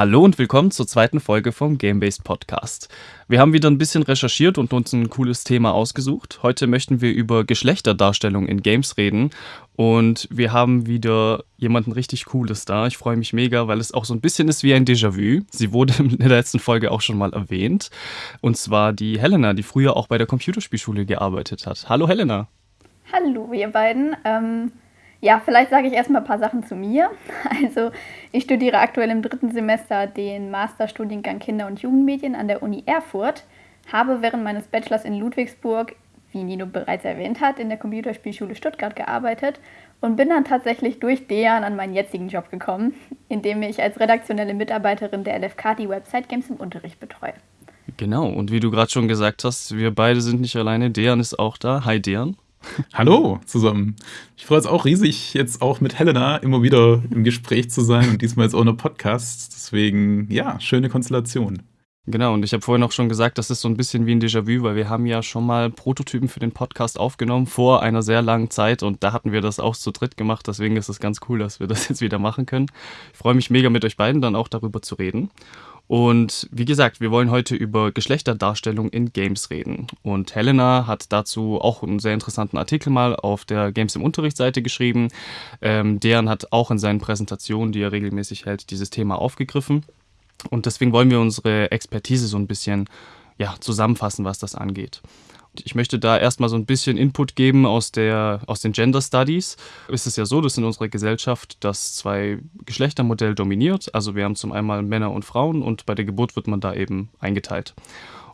Hallo und willkommen zur zweiten Folge vom Game-Based Podcast. Wir haben wieder ein bisschen recherchiert und uns ein cooles Thema ausgesucht. Heute möchten wir über Geschlechterdarstellung in Games reden und wir haben wieder jemanden richtig Cooles da. Ich freue mich mega, weil es auch so ein bisschen ist wie ein Déjà-vu. Sie wurde in der letzten Folge auch schon mal erwähnt und zwar die Helena, die früher auch bei der Computerspielschule gearbeitet hat. Hallo Helena. Hallo ihr beiden. Ähm ja, vielleicht sage ich erstmal ein paar Sachen zu mir. Also, ich studiere aktuell im dritten Semester den Masterstudiengang Kinder- und Jugendmedien an der Uni Erfurt, habe während meines Bachelors in Ludwigsburg, wie Nino bereits erwähnt hat, in der Computerspielschule Stuttgart gearbeitet und bin dann tatsächlich durch Dejan an meinen jetzigen Job gekommen, in dem ich als redaktionelle Mitarbeiterin der LFK die Website Games im Unterricht betreue. Genau, und wie du gerade schon gesagt hast, wir beide sind nicht alleine. Dejan ist auch da. Hi Dejan. Hallo zusammen. Ich freue es auch riesig, jetzt auch mit Helena immer wieder im Gespräch zu sein und diesmal jetzt ohne Podcast. Deswegen, ja, schöne Konstellation. Genau, und ich habe vorhin auch schon gesagt, das ist so ein bisschen wie ein Déjà-vu, weil wir haben ja schon mal Prototypen für den Podcast aufgenommen vor einer sehr langen Zeit und da hatten wir das auch zu dritt gemacht. Deswegen ist es ganz cool, dass wir das jetzt wieder machen können. Ich freue mich mega mit euch beiden dann auch darüber zu reden. Und wie gesagt, wir wollen heute über Geschlechterdarstellung in Games reden. Und Helena hat dazu auch einen sehr interessanten Artikel mal auf der Games im Unterrichtsseite geschrieben. Ähm, deren hat auch in seinen Präsentationen, die er regelmäßig hält, dieses Thema aufgegriffen. Und deswegen wollen wir unsere Expertise so ein bisschen ja, zusammenfassen, was das angeht. Ich möchte da erstmal so ein bisschen Input geben aus, der, aus den Gender Studies. Es ist ja so, dass in unserer Gesellschaft das zwei Geschlechtermodell dominiert. Also wir haben zum einen Männer und Frauen und bei der Geburt wird man da eben eingeteilt.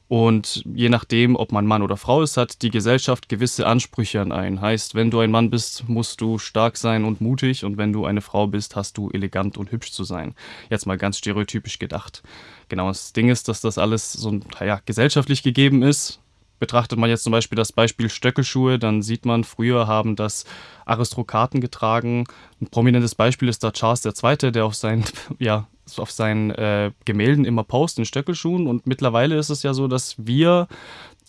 Und je nachdem, ob man Mann oder Frau ist, hat die Gesellschaft gewisse Ansprüche an einen. Heißt, wenn du ein Mann bist, musst du stark sein und mutig und wenn du eine Frau bist, hast du elegant und hübsch zu sein. Jetzt mal ganz stereotypisch gedacht. Genau, das Ding ist, dass das alles so ja, gesellschaftlich gegeben ist. Betrachtet man jetzt zum Beispiel das Beispiel Stöckelschuhe, dann sieht man, früher haben das Aristokraten getragen. Ein prominentes Beispiel ist da Charles II., der auf seinen, ja, auf seinen äh, Gemälden immer post in Stöckelschuhen. Und mittlerweile ist es ja so, dass wir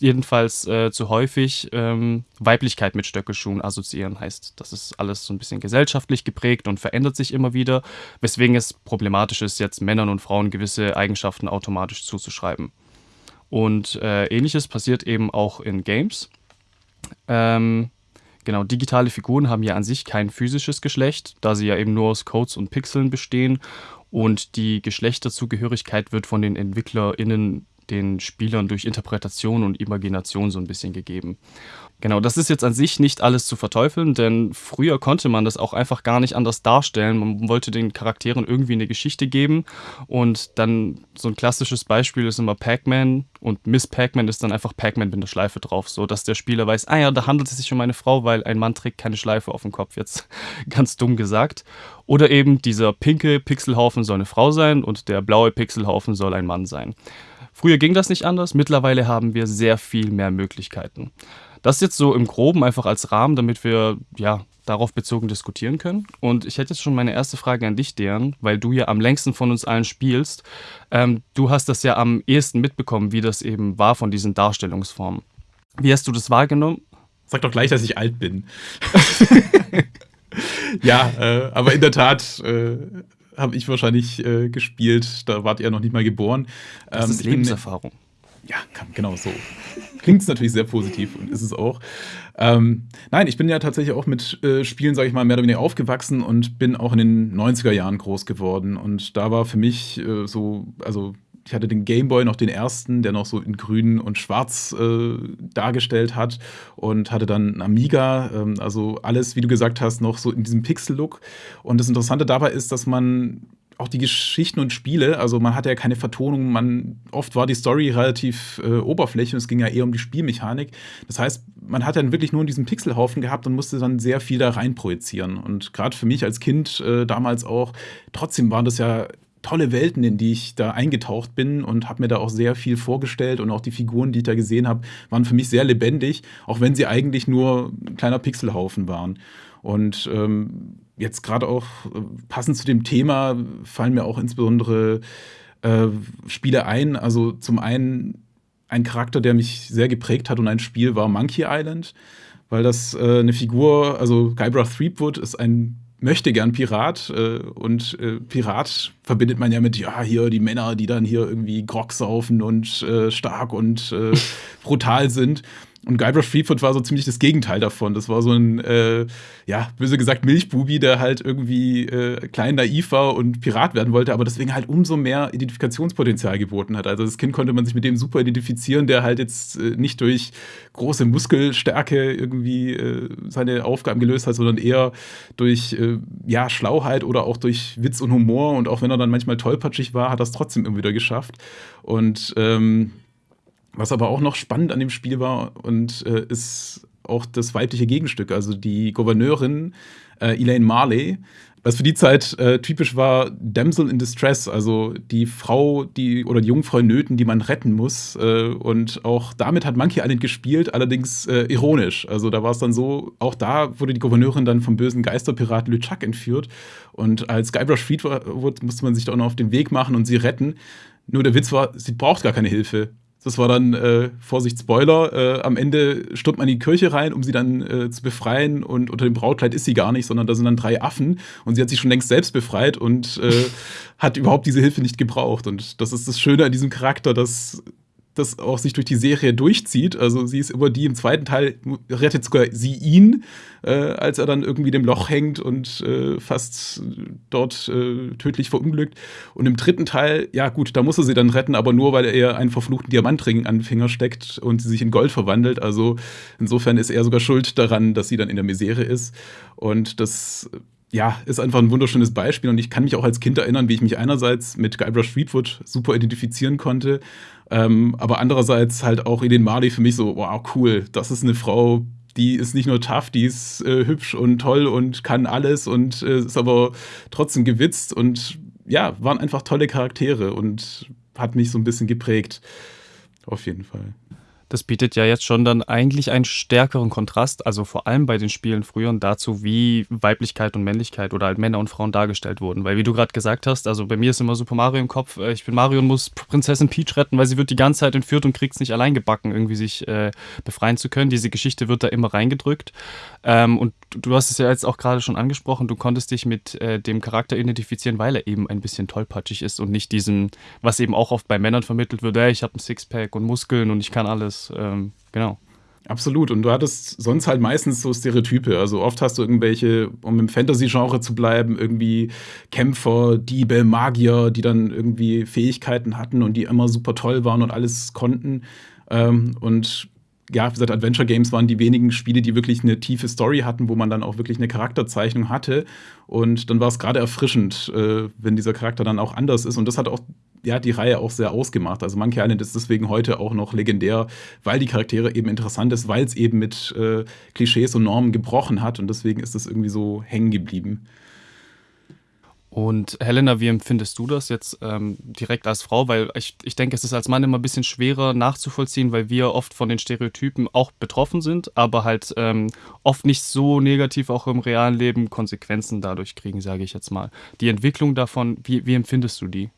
jedenfalls äh, zu häufig ähm, Weiblichkeit mit Stöckelschuhen assoziieren. Heißt, das ist alles so ein bisschen gesellschaftlich geprägt und verändert sich immer wieder, weswegen es problematisch ist, jetzt Männern und Frauen gewisse Eigenschaften automatisch zuzuschreiben. Und äh, ähnliches passiert eben auch in Games. Ähm, genau, digitale Figuren haben ja an sich kein physisches Geschlecht, da sie ja eben nur aus Codes und Pixeln bestehen. Und die Geschlechterzugehörigkeit wird von den EntwicklerInnen den Spielern durch Interpretation und Imagination so ein bisschen gegeben. Genau, das ist jetzt an sich nicht alles zu verteufeln, denn früher konnte man das auch einfach gar nicht anders darstellen. Man wollte den Charakteren irgendwie eine Geschichte geben und dann so ein klassisches Beispiel ist immer Pac-Man und Miss Pac-Man ist dann einfach Pac-Man mit einer Schleife drauf, so dass der Spieler weiß, ah ja, da handelt es sich um eine Frau, weil ein Mann trägt keine Schleife auf dem Kopf, jetzt ganz dumm gesagt. Oder eben dieser pinke Pixelhaufen soll eine Frau sein und der blaue Pixelhaufen soll ein Mann sein. Früher ging das nicht anders, mittlerweile haben wir sehr viel mehr Möglichkeiten. Das jetzt so im Groben einfach als Rahmen, damit wir ja darauf bezogen diskutieren können. Und ich hätte jetzt schon meine erste Frage an dich, Dejan, weil du ja am längsten von uns allen spielst. Ähm, du hast das ja am ehesten mitbekommen, wie das eben war von diesen Darstellungsformen. Wie hast du das wahrgenommen? Sag doch gleich, dass ich alt bin. ja, äh, aber in der Tat äh, habe ich wahrscheinlich äh, gespielt. Da wart ihr noch nicht mal geboren. Das ähm, ist Lebenserfahrung. Bin, ja, genau so. Klingt es natürlich sehr positiv und ist es auch. Ähm, nein, ich bin ja tatsächlich auch mit äh, Spielen, sage ich mal, mehr oder weniger aufgewachsen und bin auch in den 90er Jahren groß geworden. Und da war für mich äh, so, also ich hatte den Gameboy noch den ersten, der noch so in grün und schwarz äh, dargestellt hat und hatte dann einen Amiga, ähm, also alles, wie du gesagt hast, noch so in diesem Pixel-Look. Und das Interessante dabei ist, dass man auch die Geschichten und Spiele, also man hatte ja keine Vertonung, man oft war die Story relativ äh, oberflächlich und es ging ja eher um die Spielmechanik. Das heißt, man hat dann wirklich nur diesen Pixelhaufen gehabt und musste dann sehr viel da rein projizieren. Und gerade für mich als Kind äh, damals auch, trotzdem waren das ja tolle Welten, in die ich da eingetaucht bin und habe mir da auch sehr viel vorgestellt und auch die Figuren, die ich da gesehen habe, waren für mich sehr lebendig, auch wenn sie eigentlich nur ein kleiner Pixelhaufen waren. Und ähm, jetzt gerade auch äh, passend zu dem Thema fallen mir auch insbesondere äh, Spiele ein. Also zum einen ein Charakter, der mich sehr geprägt hat und ein Spiel war Monkey Island, weil das äh, eine Figur, also Guybrush Threepwood ist ein möchte gern Pirat äh, und äh, Pirat verbindet man ja mit, ja, hier die Männer, die dann hier irgendwie Grog saufen und äh, stark und äh, brutal sind. Und Guybrush Threepwood war so ziemlich das Gegenteil davon. Das war so ein, äh, ja, böse gesagt, Milchbubi, der halt irgendwie äh, klein naiv war und Pirat werden wollte, aber deswegen halt umso mehr Identifikationspotenzial geboten hat. Also das Kind konnte man sich mit dem super identifizieren, der halt jetzt äh, nicht durch große Muskelstärke irgendwie äh, seine Aufgaben gelöst hat, sondern eher durch, äh, ja, Schlauheit oder auch durch Witz und Humor. Und auch wenn er dann manchmal tollpatschig war, hat er es trotzdem immer wieder geschafft. Und ähm, was aber auch noch spannend an dem Spiel war und äh, ist auch das weibliche Gegenstück, also die Gouverneurin äh, Elaine Marley, was für die Zeit äh, typisch war, Damsel in Distress, also die Frau, die oder die Jungfrau Nöten, die man retten muss. Äh, und auch damit hat Monkey Island gespielt, allerdings äh, ironisch. Also da war es dann so, auch da wurde die Gouverneurin dann vom bösen Geisterpirat LeChuck entführt. Und als Guybrush Threepwood musste man sich da auch noch auf den Weg machen und sie retten. Nur der Witz war, sie braucht gar keine Hilfe. Das war dann, äh, Vorsicht, Spoiler, äh, am Ende stürmt man in die Kirche rein, um sie dann äh, zu befreien und unter dem Brautkleid ist sie gar nicht, sondern da sind dann drei Affen und sie hat sich schon längst selbst befreit und äh, hat überhaupt diese Hilfe nicht gebraucht. Und das ist das Schöne an diesem Charakter, dass das auch sich durch die Serie durchzieht. Also sie ist immer die im zweiten Teil, rettet sogar sie ihn, äh, als er dann irgendwie dem Loch hängt und äh, fast dort äh, tödlich verunglückt. Und im dritten Teil, ja gut, da muss er sie dann retten, aber nur, weil er einen verfluchten Diamantring an den Finger steckt und sie sich in Gold verwandelt. Also insofern ist er sogar schuld daran, dass sie dann in der Misere ist. Und das ja, ist einfach ein wunderschönes Beispiel und ich kann mich auch als Kind erinnern, wie ich mich einerseits mit Guybrush Threepwood super identifizieren konnte, ähm, aber andererseits halt auch in den Marley für mich so, wow, cool, das ist eine Frau, die ist nicht nur tough, die ist äh, hübsch und toll und kann alles und äh, ist aber trotzdem gewitzt und ja, waren einfach tolle Charaktere und hat mich so ein bisschen geprägt. Auf jeden Fall. Das bietet ja jetzt schon dann eigentlich einen stärkeren Kontrast, also vor allem bei den Spielen früher dazu, wie Weiblichkeit und Männlichkeit oder halt Männer und Frauen dargestellt wurden. Weil wie du gerade gesagt hast, also bei mir ist immer Super Mario im Kopf, äh, ich bin Mario und muss Prinzessin Peach retten, weil sie wird die ganze Zeit entführt und kriegt es nicht allein gebacken, irgendwie sich äh, befreien zu können. Diese Geschichte wird da immer reingedrückt. Ähm, und du hast es ja jetzt auch gerade schon angesprochen, du konntest dich mit äh, dem Charakter identifizieren, weil er eben ein bisschen tollpatschig ist und nicht diesem, was eben auch oft bei Männern vermittelt wird, hey, ich habe ein Sixpack und Muskeln und ich kann alles ähm, genau. Absolut. Und du hattest sonst halt meistens so Stereotype. Also oft hast du irgendwelche, um im Fantasy-Genre zu bleiben, irgendwie Kämpfer, Diebe, Magier, die dann irgendwie Fähigkeiten hatten und die immer super toll waren und alles konnten. Ähm, und ja, wie gesagt, Adventure Games waren die wenigen Spiele, die wirklich eine tiefe Story hatten, wo man dann auch wirklich eine Charakterzeichnung hatte. Und dann war es gerade erfrischend, äh, wenn dieser Charakter dann auch anders ist. Und das hat auch ja, die Reihe auch sehr ausgemacht. Also Monkey Island ist deswegen heute auch noch legendär, weil die Charaktere eben interessant ist, weil es eben mit äh, Klischees und Normen gebrochen hat. Und deswegen ist es irgendwie so hängen geblieben. Und Helena, wie empfindest du das jetzt ähm, direkt als Frau? Weil ich, ich denke, es ist als Mann immer ein bisschen schwerer nachzuvollziehen, weil wir oft von den Stereotypen auch betroffen sind, aber halt ähm, oft nicht so negativ auch im realen Leben Konsequenzen dadurch kriegen, sage ich jetzt mal. Die Entwicklung davon, wie, wie empfindest du die?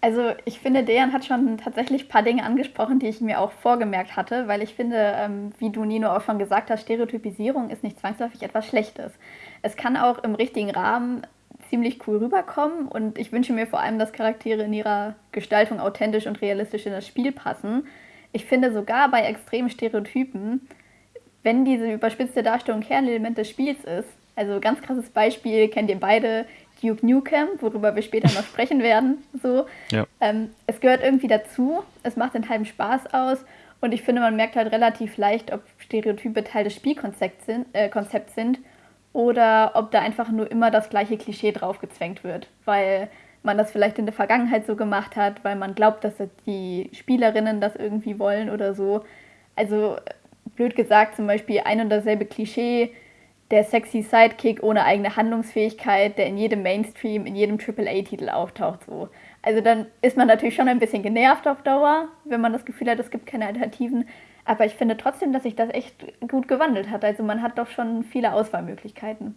Also ich finde, Dejan hat schon tatsächlich ein paar Dinge angesprochen, die ich mir auch vorgemerkt hatte, weil ich finde, ähm, wie du Nino auch schon gesagt hast, Stereotypisierung ist nicht zwangsläufig etwas Schlechtes. Es kann auch im richtigen Rahmen ziemlich cool rüberkommen und ich wünsche mir vor allem, dass Charaktere in ihrer Gestaltung authentisch und realistisch in das Spiel passen. Ich finde sogar bei extremen Stereotypen, wenn diese überspitzte Darstellung Kernelement des Spiels ist, also ganz krasses Beispiel kennt ihr beide, Duke Nukem, worüber wir später noch sprechen werden. So. Ja. Ähm, es gehört irgendwie dazu, es macht den halben Spaß aus und ich finde, man merkt halt relativ leicht, ob Stereotype Teil des Spielkonzepts sind, äh, sind oder ob da einfach nur immer das gleiche Klischee draufgezwängt wird, weil man das vielleicht in der Vergangenheit so gemacht hat, weil man glaubt, dass die Spielerinnen das irgendwie wollen oder so. Also blöd gesagt, zum Beispiel ein und dasselbe Klischee, der sexy Sidekick ohne eigene Handlungsfähigkeit, der in jedem Mainstream, in jedem AAA-Titel auftaucht. So. Also dann ist man natürlich schon ein bisschen genervt auf Dauer, wenn man das Gefühl hat, es gibt keine Alternativen. Aber ich finde trotzdem, dass sich das echt gut gewandelt hat. Also man hat doch schon viele Auswahlmöglichkeiten.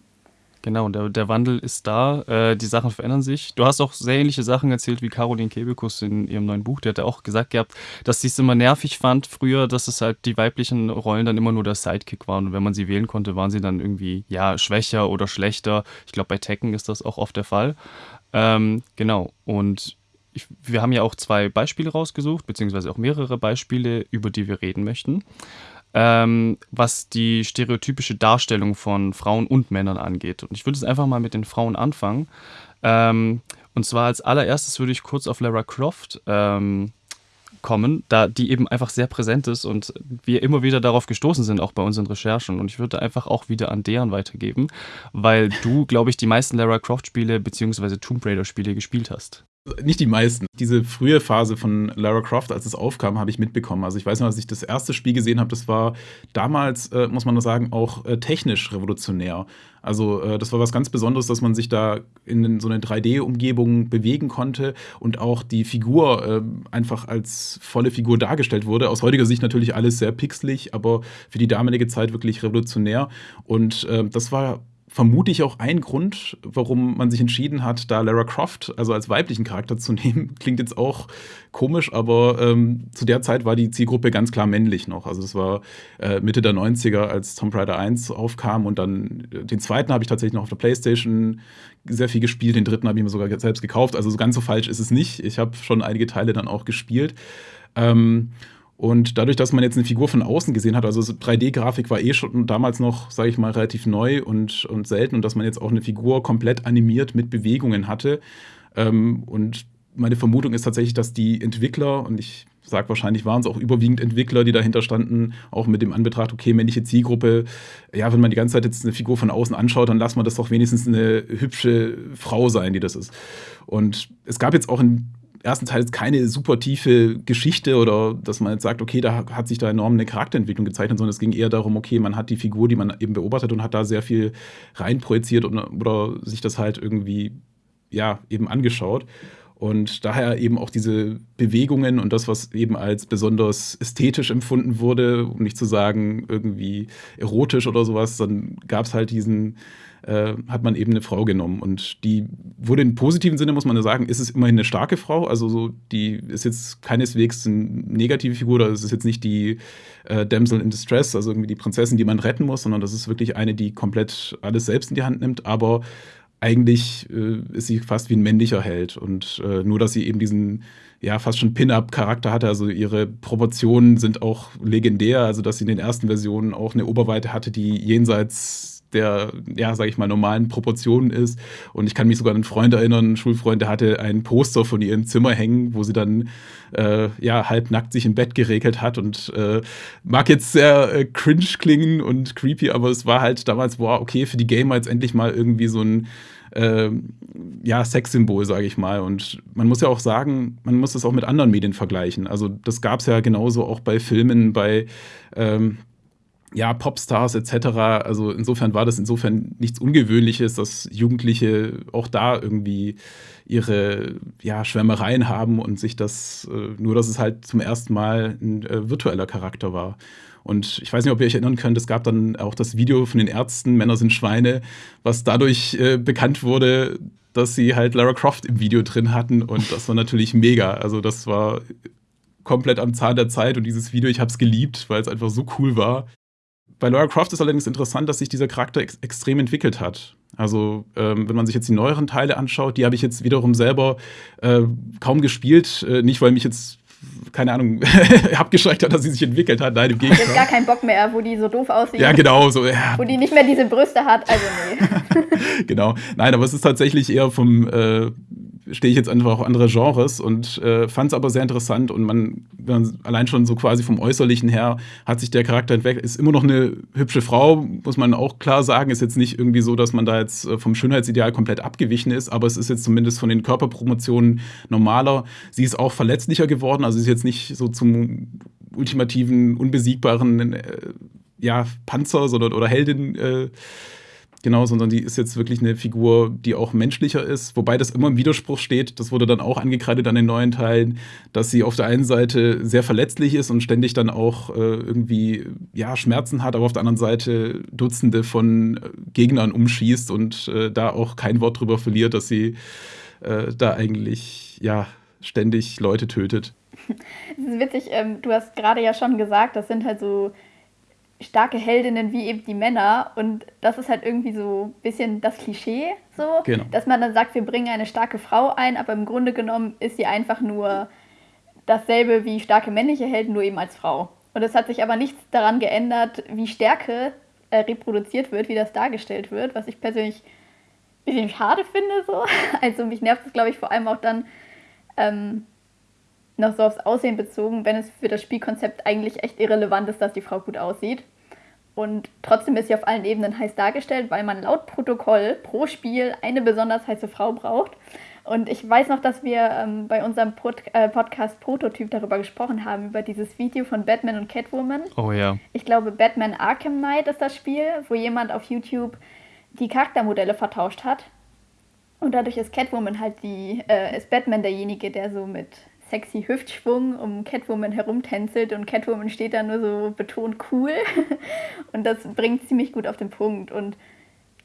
Genau, der, der Wandel ist da, äh, die Sachen verändern sich. Du hast auch sehr ähnliche Sachen erzählt wie Caroline Kebekus in ihrem neuen Buch. Die hat ja auch gesagt gehabt, dass sie es immer nervig fand früher, dass es halt die weiblichen Rollen dann immer nur der Sidekick waren. Und wenn man sie wählen konnte, waren sie dann irgendwie, ja, schwächer oder schlechter. Ich glaube, bei Tekken ist das auch oft der Fall. Ähm, genau, und ich, wir haben ja auch zwei Beispiele rausgesucht, beziehungsweise auch mehrere Beispiele, über die wir reden möchten ähm, was die stereotypische Darstellung von Frauen und Männern angeht. Und ich würde jetzt einfach mal mit den Frauen anfangen. Ähm, und zwar als allererstes würde ich kurz auf Lara Croft ähm, kommen, da die eben einfach sehr präsent ist und wir immer wieder darauf gestoßen sind, auch bei unseren Recherchen. Und ich würde einfach auch wieder an deren weitergeben, weil du, glaube ich, die meisten Lara Croft-Spiele bzw. Tomb Raider-Spiele gespielt hast. Nicht die meisten. Diese frühe Phase von Lara Croft, als es aufkam, habe ich mitbekommen. Also ich weiß noch, als ich das erste Spiel gesehen habe, das war damals, äh, muss man nur sagen, auch äh, technisch revolutionär. Also äh, das war was ganz Besonderes, dass man sich da in so eine 3D-Umgebung bewegen konnte und auch die Figur äh, einfach als volle Figur dargestellt wurde. Aus heutiger Sicht natürlich alles sehr pixelig, aber für die damalige Zeit wirklich revolutionär. Und äh, das war vermute ich auch ein Grund, warum man sich entschieden hat, da Lara Croft, also als weiblichen Charakter zu nehmen. Klingt jetzt auch komisch, aber ähm, zu der Zeit war die Zielgruppe ganz klar männlich noch. Also das war äh, Mitte der 90er, als Tomb Raider 1 aufkam und dann äh, den zweiten habe ich tatsächlich noch auf der Playstation sehr viel gespielt, den dritten habe ich mir sogar selbst gekauft. Also so ganz so falsch ist es nicht. Ich habe schon einige Teile dann auch gespielt. Ähm, und dadurch, dass man jetzt eine Figur von außen gesehen hat, also 3D-Grafik war eh schon damals noch, sage ich mal, relativ neu und, und selten und dass man jetzt auch eine Figur komplett animiert mit Bewegungen hatte. Ähm, und meine Vermutung ist tatsächlich, dass die Entwickler, und ich sage wahrscheinlich waren es auch überwiegend Entwickler, die dahinter standen, auch mit dem Anbetracht, okay, männliche Zielgruppe, ja, wenn man die ganze Zeit jetzt eine Figur von außen anschaut, dann lass man das doch wenigstens eine hübsche Frau sein, die das ist. Und es gab jetzt auch in ersten Teil ist keine super tiefe Geschichte oder dass man jetzt sagt, okay, da hat sich da enorm eine Charakterentwicklung gezeichnet, sondern es ging eher darum, okay, man hat die Figur, die man eben beobachtet und hat da sehr viel reinprojiziert oder, oder sich das halt irgendwie, ja, eben angeschaut. Und daher eben auch diese Bewegungen und das, was eben als besonders ästhetisch empfunden wurde, um nicht zu sagen irgendwie erotisch oder sowas, dann gab es halt diesen, äh, hat man eben eine Frau genommen. Und die wurde im positiven Sinne, muss man sagen, ist es immerhin eine starke Frau. Also so, die ist jetzt keineswegs eine negative Figur, oder es ist jetzt nicht die äh, Damsel in Distress, also irgendwie die Prinzessin, die man retten muss, sondern das ist wirklich eine, die komplett alles selbst in die Hand nimmt, aber eigentlich äh, ist sie fast wie ein männlicher Held. Und äh, nur, dass sie eben diesen ja fast schon Pin-Up-Charakter hatte. Also ihre Proportionen sind auch legendär. Also, dass sie in den ersten Versionen auch eine Oberweite hatte, die jenseits der, ja, sag ich mal, normalen Proportionen ist. Und ich kann mich sogar an einen Freund erinnern, einen Schulfreund, der hatte ein Poster von ihr im Zimmer hängen, wo sie dann äh, ja halbnackt sich im Bett geregelt hat und äh, mag jetzt sehr äh, cringe klingen und creepy, aber es war halt damals, boah, okay, für die Gamer jetzt endlich mal irgendwie so ein äh, ja, Sexsymbol, sage ich mal. Und man muss ja auch sagen, man muss das auch mit anderen Medien vergleichen. Also das gab es ja genauso auch bei Filmen, bei ähm, ja, Popstars etc. Also insofern war das insofern nichts Ungewöhnliches, dass Jugendliche auch da irgendwie ihre ja, Schwärmereien haben und sich das, äh, nur dass es halt zum ersten Mal ein äh, virtueller Charakter war. Und ich weiß nicht, ob ihr euch erinnern könnt, es gab dann auch das Video von den Ärzten, Männer sind Schweine, was dadurch äh, bekannt wurde, dass sie halt Lara Croft im Video drin hatten. Und das war natürlich mega. Also das war komplett am Zahn der Zeit und dieses Video, ich habe es geliebt, weil es einfach so cool war. Bei Lara Croft ist allerdings interessant, dass sich dieser Charakter ex extrem entwickelt hat. Also, ähm, wenn man sich jetzt die neueren Teile anschaut, die habe ich jetzt wiederum selber äh, kaum gespielt. Äh, nicht, weil mich jetzt, keine Ahnung, abgeschreckt hat, dass sie sich entwickelt hat. Nein, im Gegenteil. Ich gar keinen Bock mehr, wo die so doof aussieht. Ja, genau. So, ja. Wo die nicht mehr diese Brüste hat. Also, nee. genau. Nein, aber es ist tatsächlich eher vom. Äh, stehe ich jetzt einfach auf andere Genres und äh, fand es aber sehr interessant und man, man, allein schon so quasi vom Äußerlichen her hat sich der Charakter entwickelt. Ist immer noch eine hübsche Frau, muss man auch klar sagen. Ist jetzt nicht irgendwie so, dass man da jetzt äh, vom Schönheitsideal komplett abgewichen ist, aber es ist jetzt zumindest von den Körperpromotionen normaler. Sie ist auch verletzlicher geworden, also ist jetzt nicht so zum ultimativen, unbesiegbaren äh, ja, Panzer sondern, oder Heldin äh, Genau, sondern die ist jetzt wirklich eine Figur, die auch menschlicher ist, wobei das immer im Widerspruch steht. Das wurde dann auch angekreidet an den neuen Teilen, dass sie auf der einen Seite sehr verletzlich ist und ständig dann auch äh, irgendwie ja, Schmerzen hat, aber auf der anderen Seite Dutzende von äh, Gegnern umschießt und äh, da auch kein Wort drüber verliert, dass sie äh, da eigentlich ja ständig Leute tötet. Es ist witzig, ähm, du hast gerade ja schon gesagt, das sind halt so starke Heldinnen wie eben die Männer. Und das ist halt irgendwie so ein bisschen das Klischee, so, genau. dass man dann sagt, wir bringen eine starke Frau ein, aber im Grunde genommen ist sie einfach nur dasselbe wie starke männliche Helden, nur eben als Frau. Und es hat sich aber nichts daran geändert, wie Stärke äh, reproduziert wird, wie das dargestellt wird, was ich persönlich ein bisschen schade finde. So. Also mich nervt es, glaube ich, vor allem auch dann ähm, noch so aufs Aussehen bezogen, wenn es für das Spielkonzept eigentlich echt irrelevant ist, dass die Frau gut aussieht. Und trotzdem ist sie auf allen Ebenen heiß dargestellt, weil man laut Protokoll pro Spiel eine besonders heiße Frau braucht. Und ich weiß noch, dass wir ähm, bei unserem Pod äh, Podcast Prototyp darüber gesprochen haben, über dieses Video von Batman und Catwoman. Oh ja. Ich glaube, Batman Arkham Knight ist das Spiel, wo jemand auf YouTube die Charaktermodelle vertauscht hat. Und dadurch ist Catwoman halt die, äh, ist Batman derjenige, der so mit sexy Hüftschwung um Catwoman herumtänzelt und Catwoman steht da nur so betont cool. und das bringt ziemlich gut auf den Punkt. Und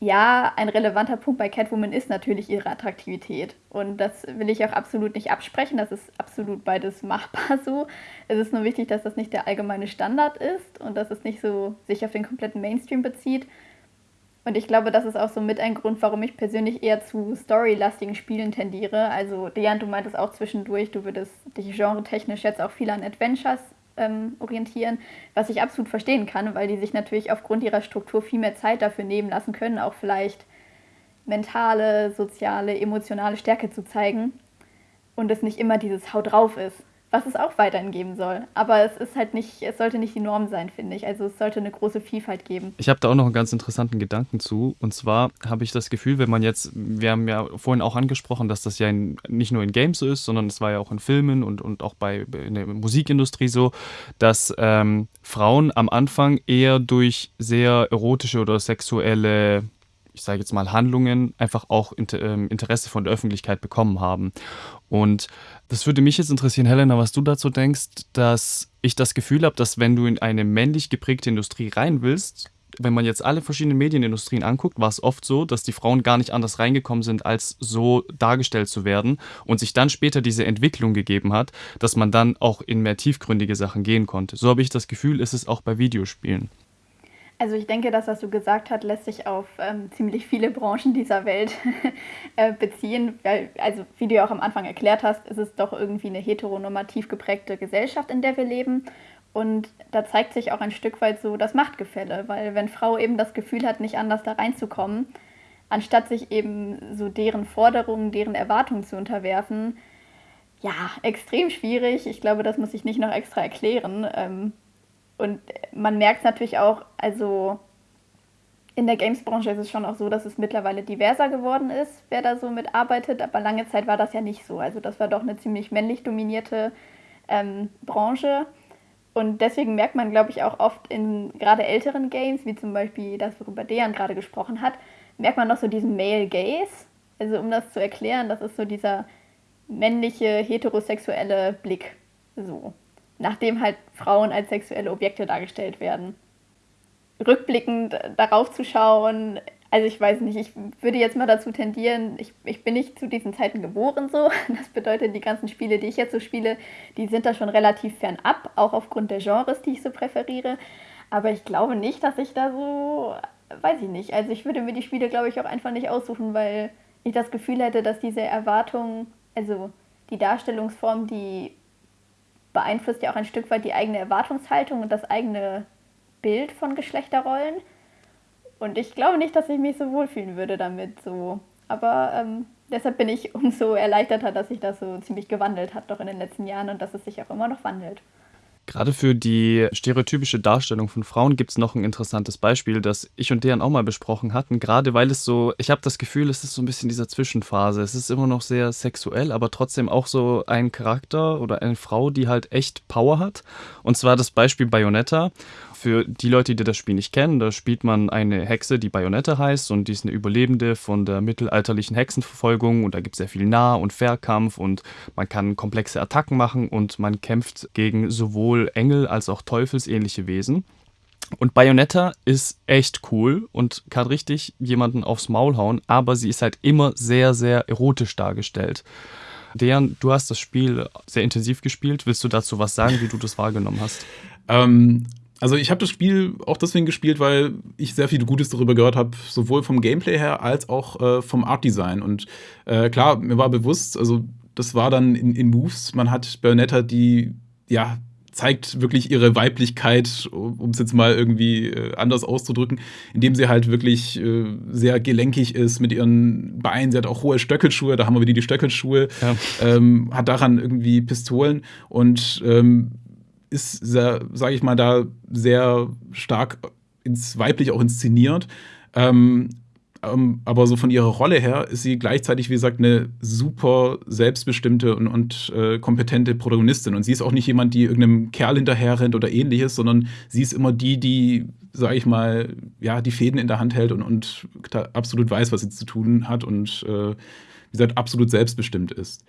ja, ein relevanter Punkt bei Catwoman ist natürlich ihre Attraktivität. Und das will ich auch absolut nicht absprechen. Das ist absolut beides machbar so. Es ist nur wichtig, dass das nicht der allgemeine Standard ist und dass es nicht so sich auf den kompletten Mainstream bezieht. Und ich glaube, das ist auch so mit ein Grund, warum ich persönlich eher zu storylastigen Spielen tendiere. Also, Dejan, du meintest auch zwischendurch, du würdest dich genretechnisch jetzt auch viel an Adventures ähm, orientieren, was ich absolut verstehen kann, weil die sich natürlich aufgrund ihrer Struktur viel mehr Zeit dafür nehmen lassen können, auch vielleicht mentale, soziale, emotionale Stärke zu zeigen und es nicht immer dieses Hau drauf ist was es auch weiterhin geben soll. Aber es ist halt nicht, es sollte nicht die Norm sein, finde ich. Also es sollte eine große Vielfalt geben. Ich habe da auch noch einen ganz interessanten Gedanken zu. Und zwar habe ich das Gefühl, wenn man jetzt, wir haben ja vorhin auch angesprochen, dass das ja in, nicht nur in Games so ist, sondern es war ja auch in Filmen und, und auch bei in der Musikindustrie so, dass ähm, Frauen am Anfang eher durch sehr erotische oder sexuelle ich sage jetzt mal, Handlungen einfach auch ähm, Interesse von der Öffentlichkeit bekommen haben. Und das würde mich jetzt interessieren, Helena, was du dazu denkst, dass ich das Gefühl habe, dass wenn du in eine männlich geprägte Industrie rein willst, wenn man jetzt alle verschiedenen Medienindustrien anguckt, war es oft so, dass die Frauen gar nicht anders reingekommen sind, als so dargestellt zu werden und sich dann später diese Entwicklung gegeben hat, dass man dann auch in mehr tiefgründige Sachen gehen konnte. So habe ich das Gefühl, ist es auch bei Videospielen. Also ich denke, das, was du gesagt hast, lässt sich auf ähm, ziemlich viele Branchen dieser Welt äh, beziehen. Weil, also wie du ja auch am Anfang erklärt hast, ist es doch irgendwie eine heteronormativ geprägte Gesellschaft, in der wir leben. Und da zeigt sich auch ein Stück weit so das Machtgefälle, weil wenn Frau eben das Gefühl hat, nicht anders da reinzukommen, anstatt sich eben so deren Forderungen, deren Erwartungen zu unterwerfen, ja, extrem schwierig. Ich glaube, das muss ich nicht noch extra erklären. Ähm, und man merkt es natürlich auch, also in der Games-Branche ist es schon auch so, dass es mittlerweile diverser geworden ist, wer da so mitarbeitet, aber lange Zeit war das ja nicht so. Also das war doch eine ziemlich männlich dominierte ähm, Branche. Und deswegen merkt man, glaube ich, auch oft in gerade älteren Games, wie zum Beispiel das, worüber Dejan gerade gesprochen hat, merkt man noch so diesen Male Gaze. Also um das zu erklären, das ist so dieser männliche, heterosexuelle Blick. So nachdem halt Frauen als sexuelle Objekte dargestellt werden. Rückblickend darauf zu schauen, also ich weiß nicht, ich würde jetzt mal dazu tendieren, ich, ich bin nicht zu diesen Zeiten geboren so. Das bedeutet, die ganzen Spiele, die ich jetzt so spiele, die sind da schon relativ fernab, auch aufgrund der Genres, die ich so präferiere. Aber ich glaube nicht, dass ich da so, weiß ich nicht. Also ich würde mir die Spiele, glaube ich, auch einfach nicht aussuchen, weil ich das Gefühl hätte, dass diese Erwartung, also die Darstellungsform, die beeinflusst ja auch ein Stück weit die eigene Erwartungshaltung und das eigene Bild von Geschlechterrollen. Und ich glaube nicht, dass ich mich so wohlfühlen würde damit so. Aber ähm, deshalb bin ich umso erleichterter, dass sich das so ziemlich gewandelt hat doch in den letzten Jahren und dass es sich auch immer noch wandelt. Gerade für die stereotypische Darstellung von Frauen gibt es noch ein interessantes Beispiel, das ich und Dejan auch mal besprochen hatten. Gerade weil es so, ich habe das Gefühl, es ist so ein bisschen dieser Zwischenphase. Es ist immer noch sehr sexuell, aber trotzdem auch so ein Charakter oder eine Frau, die halt echt Power hat. Und zwar das Beispiel Bayonetta. Für die Leute, die das Spiel nicht kennen, da spielt man eine Hexe, die Bayonetta heißt und die ist eine Überlebende von der mittelalterlichen Hexenverfolgung und da gibt es sehr viel Nah- und Fernkampf und man kann komplexe Attacken machen und man kämpft gegen sowohl Engel als auch teufelsähnliche Wesen. Und Bayonetta ist echt cool und kann richtig jemanden aufs Maul hauen, aber sie ist halt immer sehr, sehr erotisch dargestellt. Dejan, du hast das Spiel sehr intensiv gespielt. Willst du dazu was sagen, wie du das wahrgenommen hast? Ähm, also ich habe das Spiel auch deswegen gespielt, weil ich sehr viel Gutes darüber gehört habe, sowohl vom Gameplay her als auch äh, vom Art-Design. Und äh, klar, mir war bewusst, also das war dann in, in Moves, man hat Bayonetta, die ja zeigt wirklich ihre Weiblichkeit, um es jetzt mal irgendwie äh, anders auszudrücken, indem sie halt wirklich äh, sehr gelenkig ist mit ihren Beinen. Sie hat auch hohe Stöckelschuhe, da haben wir wieder die Stöckelschuhe, ja. ähm, hat daran irgendwie Pistolen und ähm, ist, sage ich mal, da sehr stark ins weiblich auch inszeniert. Ähm, ähm, aber so von ihrer Rolle her ist sie gleichzeitig, wie gesagt, eine super selbstbestimmte und, und äh, kompetente Protagonistin. Und sie ist auch nicht jemand, die irgendeinem Kerl hinterher rennt oder ähnliches, sondern sie ist immer die, die, sage ich mal, ja, die Fäden in der Hand hält und, und absolut weiß, was sie zu tun hat und, äh, wie gesagt, absolut selbstbestimmt ist.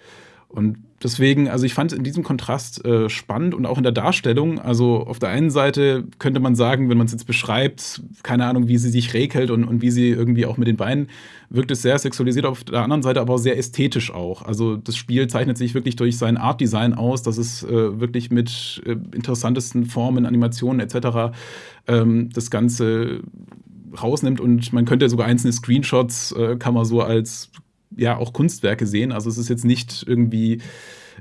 Und deswegen, also ich fand es in diesem Kontrast äh, spannend und auch in der Darstellung. Also auf der einen Seite könnte man sagen, wenn man es jetzt beschreibt, keine Ahnung, wie sie sich regelt und, und wie sie irgendwie auch mit den Beinen wirkt es sehr sexualisiert, auf der anderen Seite aber auch sehr ästhetisch auch. Also das Spiel zeichnet sich wirklich durch sein Art-Design aus, dass es äh, wirklich mit äh, interessantesten Formen, Animationen etc. Ähm, das Ganze rausnimmt und man könnte sogar einzelne Screenshots, äh, kann man so als ja auch Kunstwerke sehen. Also es ist jetzt nicht irgendwie,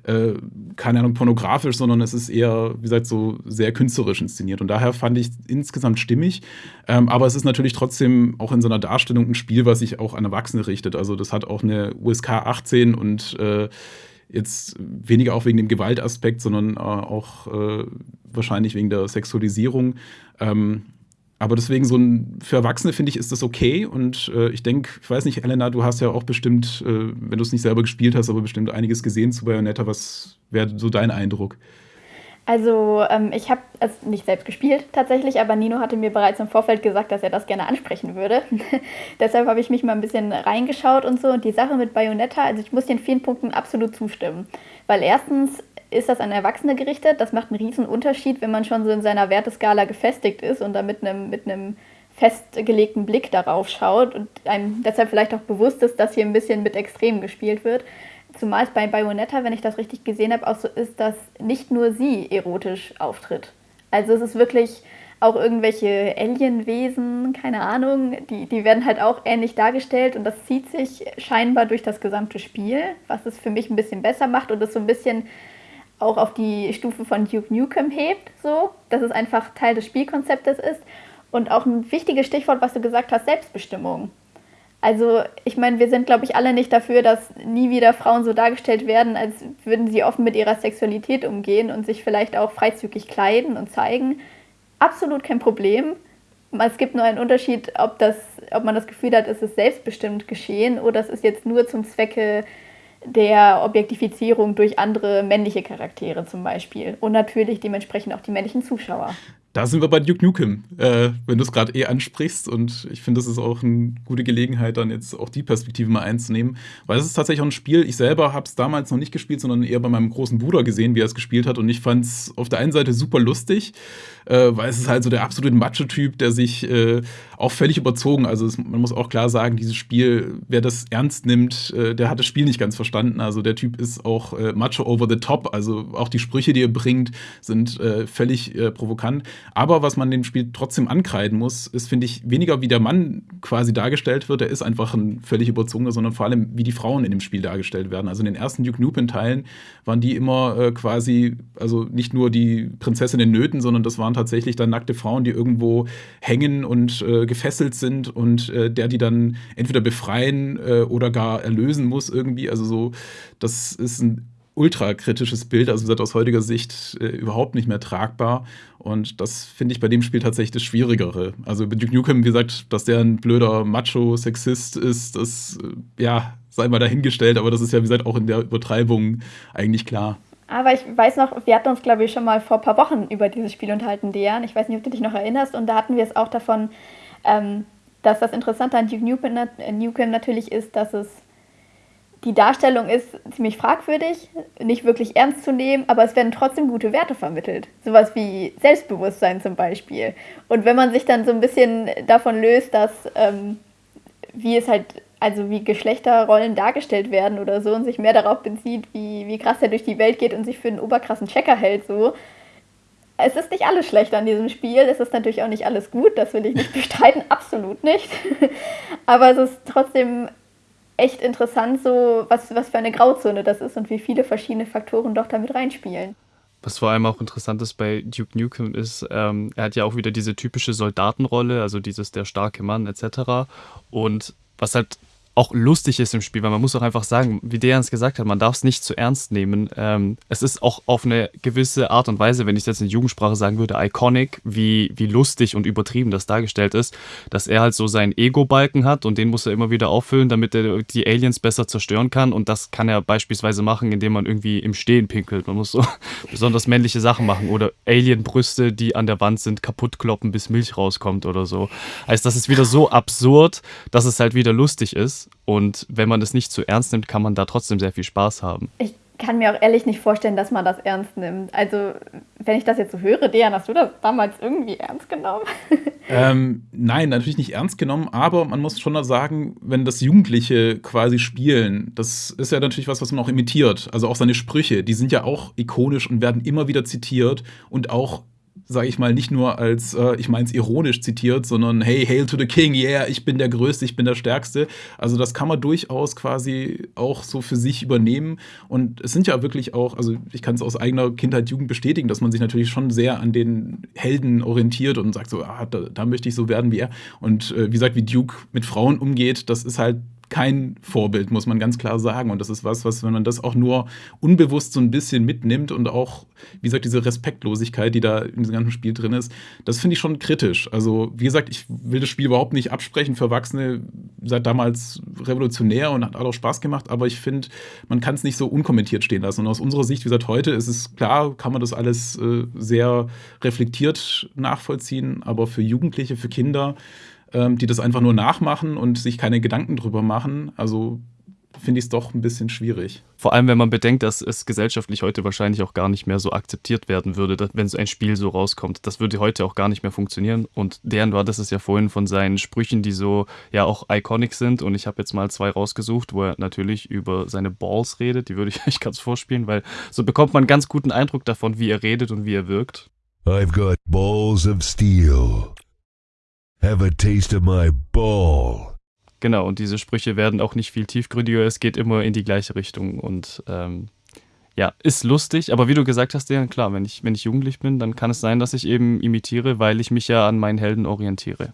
äh, keine Ahnung, pornografisch, sondern es ist eher, wie gesagt, so sehr künstlerisch inszeniert. Und daher fand ich insgesamt stimmig. Ähm, aber es ist natürlich trotzdem auch in seiner Darstellung ein Spiel, was sich auch an Erwachsene richtet. Also das hat auch eine USK 18 und äh, jetzt weniger auch wegen dem Gewaltaspekt, sondern äh, auch äh, wahrscheinlich wegen der Sexualisierung. Ähm, aber deswegen so ein, für Erwachsene finde ich, ist das okay. Und äh, ich denke, ich weiß nicht, Elena, du hast ja auch bestimmt, äh, wenn du es nicht selber gespielt hast, aber bestimmt einiges gesehen zu Bayonetta. Was wäre so dein Eindruck? Also ähm, ich habe es nicht selbst gespielt tatsächlich, aber Nino hatte mir bereits im Vorfeld gesagt, dass er das gerne ansprechen würde. Deshalb habe ich mich mal ein bisschen reingeschaut und so. Und die Sache mit Bayonetta, also ich muss den vielen Punkten absolut zustimmen. Weil erstens ist das an Erwachsene gerichtet. Das macht einen riesen Unterschied, wenn man schon so in seiner Werteskala gefestigt ist und da mit einem, mit einem festgelegten Blick darauf schaut und einem deshalb vielleicht auch bewusst ist, dass hier ein bisschen mit Extrem gespielt wird. Zumal es bei Bayonetta, wenn ich das richtig gesehen habe, auch so ist, dass nicht nur sie erotisch auftritt. Also es ist wirklich auch irgendwelche Alienwesen, keine Ahnung, die, die werden halt auch ähnlich dargestellt und das zieht sich scheinbar durch das gesamte Spiel, was es für mich ein bisschen besser macht und es so ein bisschen auch auf die Stufe von Duke Nukem hebt, so, dass es einfach Teil des Spielkonzeptes ist. Und auch ein wichtiges Stichwort, was du gesagt hast, Selbstbestimmung. Also, ich meine, wir sind, glaube ich, alle nicht dafür, dass nie wieder Frauen so dargestellt werden, als würden sie offen mit ihrer Sexualität umgehen und sich vielleicht auch freizügig kleiden und zeigen. Absolut kein Problem. Es gibt nur einen Unterschied, ob, das, ob man das Gefühl hat, es ist selbstbestimmt geschehen oder es ist jetzt nur zum Zwecke der Objektifizierung durch andere männliche Charaktere zum Beispiel. Und natürlich dementsprechend auch die männlichen Zuschauer. Da sind wir bei Duke Nukem, äh, wenn du es gerade eh ansprichst. Und ich finde, das ist auch eine gute Gelegenheit, dann jetzt auch die Perspektive mal einzunehmen. Weil es ist tatsächlich auch ein Spiel, ich selber habe es damals noch nicht gespielt, sondern eher bei meinem großen Bruder gesehen, wie er es gespielt hat. Und ich fand es auf der einen Seite super lustig, äh, weil es ist halt so der absolute Macho-Typ, der sich äh, auch völlig überzogen. Also es, man muss auch klar sagen, dieses Spiel, wer das ernst nimmt, äh, der hat das Spiel nicht ganz verstanden. Also der Typ ist auch äh, Macho over the top. Also auch die Sprüche, die er bringt, sind äh, völlig provokant. Aber was man dem Spiel trotzdem ankreiden muss, ist, finde ich, weniger wie der Mann quasi dargestellt wird. Der ist einfach ein völlig überzogener, sondern vor allem, wie die Frauen in dem Spiel dargestellt werden. Also in den ersten Duke Nukem-Teilen waren die immer quasi, also nicht nur die Prinzessin in Nöten, sondern das waren tatsächlich dann nackte Frauen, die irgendwo hängen und äh, gefesselt sind und äh, der die dann entweder befreien äh, oder gar erlösen muss irgendwie. Also so, das ist ein ultra kritisches Bild, also gesagt, aus heutiger Sicht äh, überhaupt nicht mehr tragbar. Und das finde ich bei dem Spiel tatsächlich das Schwierigere. Also bei Duke Nukem, wie gesagt, dass der ein blöder Macho-Sexist ist, das, äh, ja, sei mal dahingestellt, aber das ist ja, wie gesagt, auch in der Übertreibung eigentlich klar. Aber ich weiß noch, wir hatten uns, glaube ich, schon mal vor ein paar Wochen über dieses Spiel unterhalten, Dejan. Ich weiß nicht, ob du dich noch erinnerst. Und da hatten wir es auch davon, ähm, dass das Interessante an Duke Nukem, äh, natürlich ist, dass es die Darstellung ist ziemlich fragwürdig, nicht wirklich ernst zu nehmen, aber es werden trotzdem gute Werte vermittelt. Sowas wie Selbstbewusstsein zum Beispiel. Und wenn man sich dann so ein bisschen davon löst, dass ähm, wie es halt, also wie Geschlechterrollen dargestellt werden oder so und sich mehr darauf bezieht, wie, wie krass er durch die Welt geht und sich für einen oberkrassen Checker hält, so. Es ist nicht alles schlecht an diesem Spiel, es ist natürlich auch nicht alles gut, das will ich nicht bestreiten, absolut nicht. Aber es ist trotzdem echt interessant, so was, was für eine Grauzone das ist und wie viele verschiedene Faktoren doch damit reinspielen. Was vor allem auch interessant ist bei Duke Nukem ist, ähm, er hat ja auch wieder diese typische Soldatenrolle, also dieses der starke Mann etc. Und was halt auch lustig ist im Spiel, weil man muss auch einfach sagen, wie der uns gesagt hat, man darf es nicht zu ernst nehmen. Ähm, es ist auch auf eine gewisse Art und Weise, wenn ich es jetzt in Jugendsprache sagen würde, iconic, wie, wie lustig und übertrieben das dargestellt ist, dass er halt so seinen Ego-Balken hat und den muss er immer wieder auffüllen, damit er die Aliens besser zerstören kann. Und das kann er beispielsweise machen, indem man irgendwie im Stehen pinkelt. Man muss so besonders männliche Sachen machen oder Alien-Brüste, die an der Wand sind, kaputt kloppen, bis Milch rauskommt oder so. Also das ist wieder so absurd, dass es halt wieder lustig ist. Und wenn man das nicht zu ernst nimmt, kann man da trotzdem sehr viel Spaß haben. Ich kann mir auch ehrlich nicht vorstellen, dass man das ernst nimmt. Also, wenn ich das jetzt so höre, Dejan, hast du das damals irgendwie ernst genommen? Ähm, nein, natürlich nicht ernst genommen, aber man muss schon sagen, wenn das Jugendliche quasi spielen, das ist ja natürlich was, was man auch imitiert. Also auch seine Sprüche, die sind ja auch ikonisch und werden immer wieder zitiert und auch sage ich mal, nicht nur als, äh, ich meine es ironisch zitiert, sondern hey, hail to the king, yeah, ich bin der Größte, ich bin der Stärkste. Also das kann man durchaus quasi auch so für sich übernehmen. Und es sind ja wirklich auch, also ich kann es aus eigener Kindheit, Jugend bestätigen, dass man sich natürlich schon sehr an den Helden orientiert und sagt so, ah, da, da möchte ich so werden wie er. Und äh, wie gesagt, wie Duke mit Frauen umgeht, das ist halt kein Vorbild, muss man ganz klar sagen. Und das ist was, was, wenn man das auch nur unbewusst so ein bisschen mitnimmt und auch, wie gesagt, diese Respektlosigkeit, die da in diesem ganzen Spiel drin ist, das finde ich schon kritisch. Also, wie gesagt, ich will das Spiel überhaupt nicht absprechen für Erwachsene, seit damals revolutionär und hat auch Spaß gemacht, aber ich finde, man kann es nicht so unkommentiert stehen lassen. Und aus unserer Sicht, wie gesagt, heute ist es klar, kann man das alles äh, sehr reflektiert nachvollziehen, aber für Jugendliche, für Kinder, ähm, die das einfach nur nachmachen und sich keine Gedanken drüber machen. Also finde ich es doch ein bisschen schwierig. Vor allem, wenn man bedenkt, dass es gesellschaftlich heute wahrscheinlich auch gar nicht mehr so akzeptiert werden würde, wenn so ein Spiel so rauskommt. Das würde heute auch gar nicht mehr funktionieren. Und deren war das ist ja vorhin von seinen Sprüchen, die so ja auch iconic sind. Und ich habe jetzt mal zwei rausgesucht, wo er natürlich über seine Balls redet. Die würde ich euch ganz vorspielen, weil so bekommt man einen ganz guten Eindruck davon, wie er redet und wie er wirkt. I've got balls of steel. Have a taste of my ball. Genau, und diese Sprüche werden auch nicht viel tiefgründiger. Es geht immer in die gleiche Richtung und ähm, ja, ist lustig. Aber wie du gesagt hast, ja, klar, wenn ich, wenn ich jugendlich bin, dann kann es sein, dass ich eben imitiere, weil ich mich ja an meinen Helden orientiere.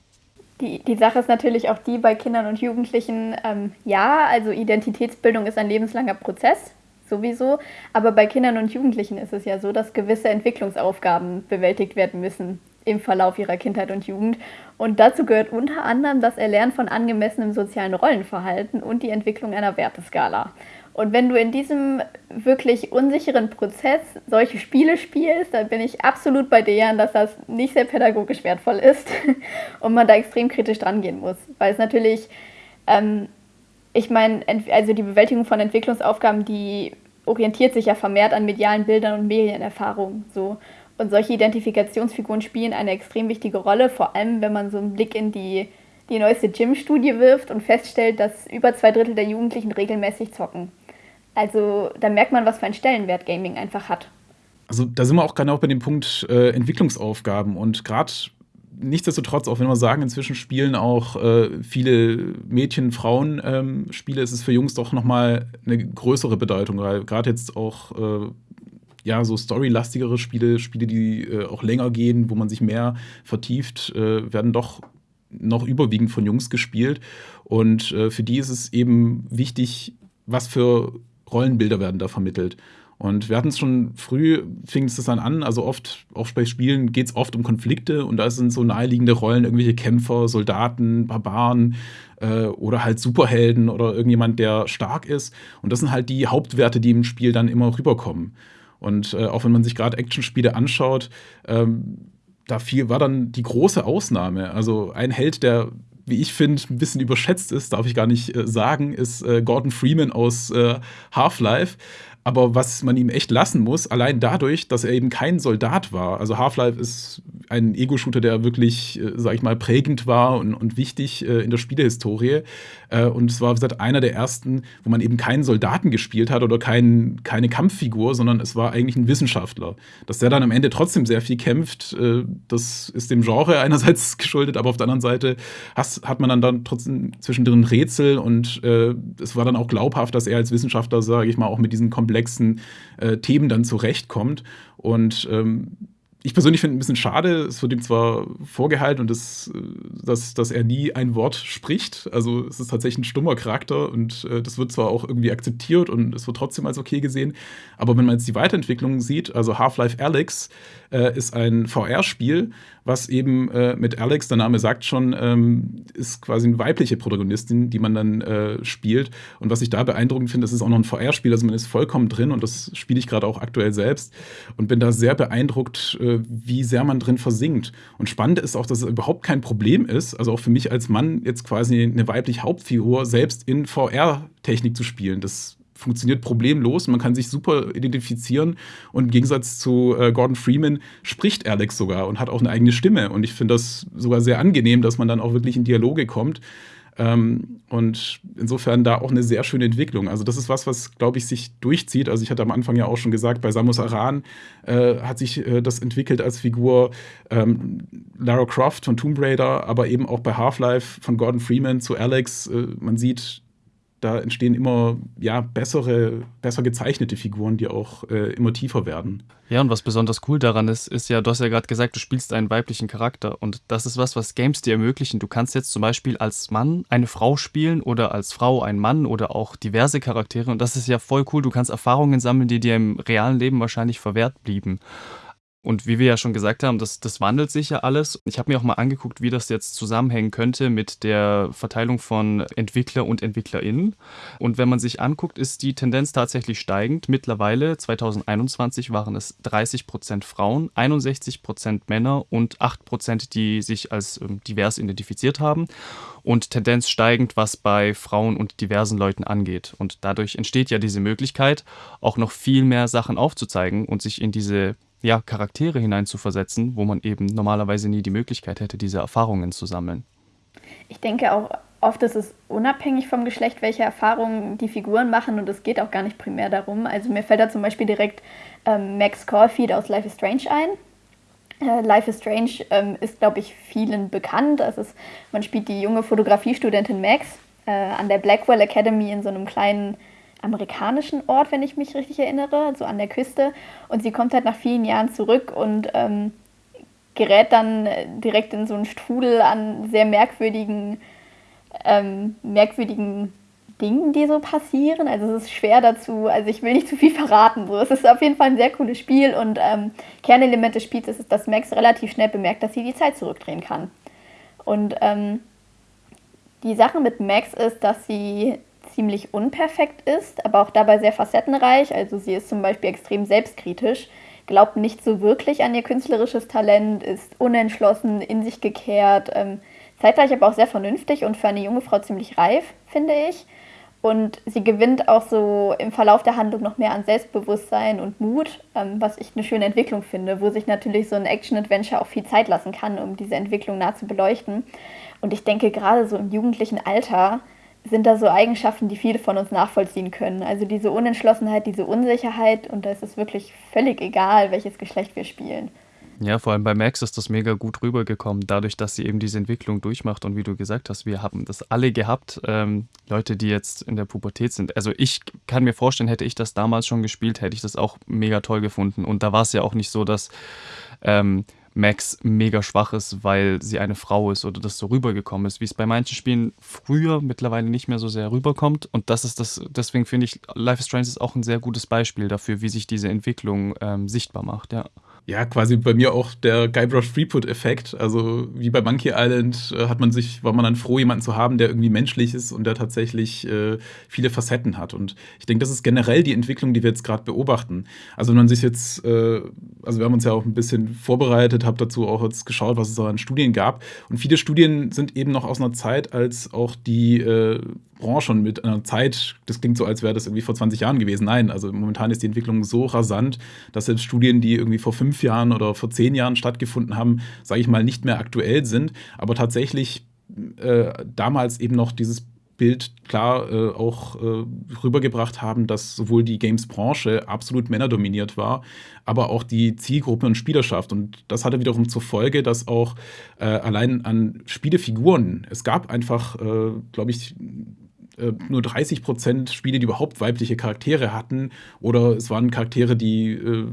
Die, die Sache ist natürlich auch die bei Kindern und Jugendlichen, ähm, ja, also Identitätsbildung ist ein lebenslanger Prozess, sowieso. Aber bei Kindern und Jugendlichen ist es ja so, dass gewisse Entwicklungsaufgaben bewältigt werden müssen im Verlauf ihrer Kindheit und Jugend. Und dazu gehört unter anderem das Erlernen von angemessenem sozialen Rollenverhalten und die Entwicklung einer Werteskala. Und wenn du in diesem wirklich unsicheren Prozess solche Spiele spielst, dann bin ich absolut bei Dejan, dass das nicht sehr pädagogisch wertvoll ist und man da extrem kritisch dran gehen muss. Weil es natürlich, ähm, ich meine, also die Bewältigung von Entwicklungsaufgaben, die orientiert sich ja vermehrt an medialen Bildern und Medienerfahrungen. So. Und solche Identifikationsfiguren spielen eine extrem wichtige Rolle, vor allem wenn man so einen Blick in die, die neueste Gym-Studie wirft und feststellt, dass über zwei Drittel der Jugendlichen regelmäßig zocken. Also da merkt man, was für einen Stellenwert Gaming einfach hat. Also da sind wir auch auch bei dem Punkt äh, Entwicklungsaufgaben und gerade nichtsdestotrotz, auch wenn wir sagen, inzwischen spielen auch äh, viele Mädchen, Frauen ähm, Spiele, ist es für Jungs doch nochmal eine größere Bedeutung, weil gerade jetzt auch äh, ja, so storylastigere Spiele, Spiele, die äh, auch länger gehen, wo man sich mehr vertieft, äh, werden doch noch überwiegend von Jungs gespielt. Und äh, für die ist es eben wichtig, was für Rollenbilder werden da vermittelt. Und wir hatten es schon früh, fing es dann an, also oft, auch bei Spielen geht es oft um Konflikte und da sind so naheliegende Rollen, irgendwelche Kämpfer, Soldaten, Barbaren äh, oder halt Superhelden oder irgendjemand, der stark ist. Und das sind halt die Hauptwerte, die im Spiel dann immer rüberkommen. Und äh, auch wenn man sich gerade Actionspiele anschaut, ähm, da viel war dann die große Ausnahme. Also ein Held, der wie ich finde, ein bisschen überschätzt ist, darf ich gar nicht äh, sagen, ist äh, Gordon Freeman aus äh, Half-Life. Aber was man ihm echt lassen muss, allein dadurch, dass er eben kein Soldat war. Also Half-Life ist ein Ego-Shooter, der wirklich, äh, sag ich mal, prägend war und, und wichtig äh, in der Spielehistorie. Äh, und es war, wie einer der ersten, wo man eben keinen Soldaten gespielt hat oder kein, keine Kampffigur, sondern es war eigentlich ein Wissenschaftler. Dass der dann am Ende trotzdem sehr viel kämpft, äh, das ist dem Genre einerseits geschuldet, aber auf der anderen Seite has, hat man dann, dann trotzdem zwischendrin Rätsel und äh, es war dann auch glaubhaft, dass er als Wissenschaftler, sage ich mal, auch mit diesen komplexen komplexen äh, Themen dann zurechtkommt. Und ähm, ich persönlich finde ein bisschen schade, es wird ihm zwar vorgehalten und das, äh, dass, dass er nie ein Wort spricht. Also es ist tatsächlich ein stummer Charakter und äh, das wird zwar auch irgendwie akzeptiert und es wird trotzdem als okay gesehen. Aber wenn man jetzt die Weiterentwicklung sieht, also Half-Life Alyx äh, ist ein VR-Spiel, was eben äh, mit Alex, der Name sagt schon, ähm, ist quasi eine weibliche Protagonistin, die man dann äh, spielt. Und was ich da beeindruckend finde, das ist auch noch ein VR-Spiel, also man ist vollkommen drin und das spiele ich gerade auch aktuell selbst und bin da sehr beeindruckt, äh, wie sehr man drin versinkt. Und spannend ist auch, dass es überhaupt kein Problem ist, also auch für mich als Mann jetzt quasi eine weibliche Hauptfigur selbst in VR-Technik zu spielen. Das funktioniert problemlos. Man kann sich super identifizieren. Und im Gegensatz zu äh, Gordon Freeman spricht Alex sogar und hat auch eine eigene Stimme. Und ich finde das sogar sehr angenehm, dass man dann auch wirklich in Dialoge kommt. Ähm, und insofern da auch eine sehr schöne Entwicklung. Also das ist was, was, glaube ich, sich durchzieht. Also ich hatte am Anfang ja auch schon gesagt, bei Samus Aran äh, hat sich äh, das entwickelt als Figur ähm, Lara Croft von Tomb Raider, aber eben auch bei Half-Life von Gordon Freeman zu Alex. Äh, man sieht, da entstehen immer ja, bessere, besser gezeichnete Figuren, die auch äh, immer tiefer werden. Ja, und was besonders cool daran ist, ist ja, du hast ja gerade gesagt, du spielst einen weiblichen Charakter. Und das ist was, was Games dir ermöglichen. Du kannst jetzt zum Beispiel als Mann eine Frau spielen oder als Frau einen Mann oder auch diverse Charaktere. Und das ist ja voll cool. Du kannst Erfahrungen sammeln, die dir im realen Leben wahrscheinlich verwehrt blieben. Und wie wir ja schon gesagt haben, das, das wandelt sich ja alles. Ich habe mir auch mal angeguckt, wie das jetzt zusammenhängen könnte mit der Verteilung von Entwickler und EntwicklerInnen. Und wenn man sich anguckt, ist die Tendenz tatsächlich steigend. Mittlerweile, 2021, waren es 30 Prozent Frauen, 61 Prozent Männer und 8 Prozent, die sich als ähm, divers identifiziert haben. Und Tendenz steigend, was bei Frauen und diversen Leuten angeht. Und dadurch entsteht ja diese Möglichkeit, auch noch viel mehr Sachen aufzuzeigen und sich in diese ja, Charaktere hineinzuversetzen, wo man eben normalerweise nie die Möglichkeit hätte, diese Erfahrungen zu sammeln. Ich denke auch oft ist es unabhängig vom Geschlecht, welche Erfahrungen die Figuren machen und es geht auch gar nicht primär darum. Also mir fällt da zum Beispiel direkt ähm, Max Caulfield aus Life is Strange ein. Äh, Life is Strange ähm, ist, glaube ich, vielen bekannt. Es man spielt die junge Fotografiestudentin Max äh, an der Blackwell Academy in so einem kleinen amerikanischen Ort, wenn ich mich richtig erinnere, so an der Küste. Und sie kommt halt nach vielen Jahren zurück und ähm, gerät dann direkt in so einen Strudel an sehr merkwürdigen, ähm, merkwürdigen Dingen, die so passieren. Also es ist schwer dazu, also ich will nicht zu viel verraten. So. Es ist auf jeden Fall ein sehr cooles Spiel und ähm, Kernelement des Spiels ist, dass Max relativ schnell bemerkt, dass sie die Zeit zurückdrehen kann. Und ähm, die Sache mit Max ist, dass sie ziemlich unperfekt ist, aber auch dabei sehr facettenreich. Also sie ist zum Beispiel extrem selbstkritisch, glaubt nicht so wirklich an ihr künstlerisches Talent, ist unentschlossen, in sich gekehrt, ähm, zeitgleich aber auch sehr vernünftig und für eine junge Frau ziemlich reif, finde ich. Und sie gewinnt auch so im Verlauf der Handlung noch mehr an Selbstbewusstsein und Mut, ähm, was ich eine schöne Entwicklung finde, wo sich natürlich so ein Action-Adventure auch viel Zeit lassen kann, um diese Entwicklung nah zu beleuchten. Und ich denke, gerade so im jugendlichen Alter sind da so Eigenschaften, die viele von uns nachvollziehen können. Also diese Unentschlossenheit, diese Unsicherheit und da ist es wirklich völlig egal, welches Geschlecht wir spielen. Ja, vor allem bei Max ist das mega gut rübergekommen, dadurch, dass sie eben diese Entwicklung durchmacht. Und wie du gesagt hast, wir haben das alle gehabt, ähm, Leute, die jetzt in der Pubertät sind. Also ich kann mir vorstellen, hätte ich das damals schon gespielt, hätte ich das auch mega toll gefunden. Und da war es ja auch nicht so, dass ähm, Max mega schwach ist, weil sie eine Frau ist oder das so rübergekommen ist, wie es bei manchen Spielen früher mittlerweile nicht mehr so sehr rüberkommt. Und das ist das, deswegen finde ich, Life is Strange ist auch ein sehr gutes Beispiel dafür, wie sich diese Entwicklung ähm, sichtbar macht, ja. Ja, quasi bei mir auch der Guybrush Threepwood-Effekt. Also wie bei Monkey Island äh, hat man sich, war man dann froh, jemanden zu haben, der irgendwie menschlich ist und der tatsächlich äh, viele Facetten hat. Und ich denke, das ist generell die Entwicklung, die wir jetzt gerade beobachten. Also wenn man sich jetzt, äh, also wir haben uns ja auch ein bisschen vorbereitet, habe dazu auch jetzt geschaut, was es so an Studien gab. Und viele Studien sind eben noch aus einer Zeit, als auch die äh, Branche und mit einer Zeit, das klingt so, als wäre das irgendwie vor 20 Jahren gewesen. Nein, also momentan ist die Entwicklung so rasant, dass selbst Studien, die irgendwie vor fünf Jahren oder vor zehn Jahren stattgefunden haben, sage ich mal, nicht mehr aktuell sind, aber tatsächlich äh, damals eben noch dieses Bild klar äh, auch äh, rübergebracht haben, dass sowohl die Games-Branche absolut männerdominiert war, aber auch die Zielgruppe und Spielerschaft. Und das hatte wiederum zur Folge, dass auch äh, allein an Spielefiguren, es gab einfach, äh, glaube ich, äh, nur 30 Prozent Spiele, die überhaupt weibliche Charaktere hatten. Oder es waren Charaktere, die äh,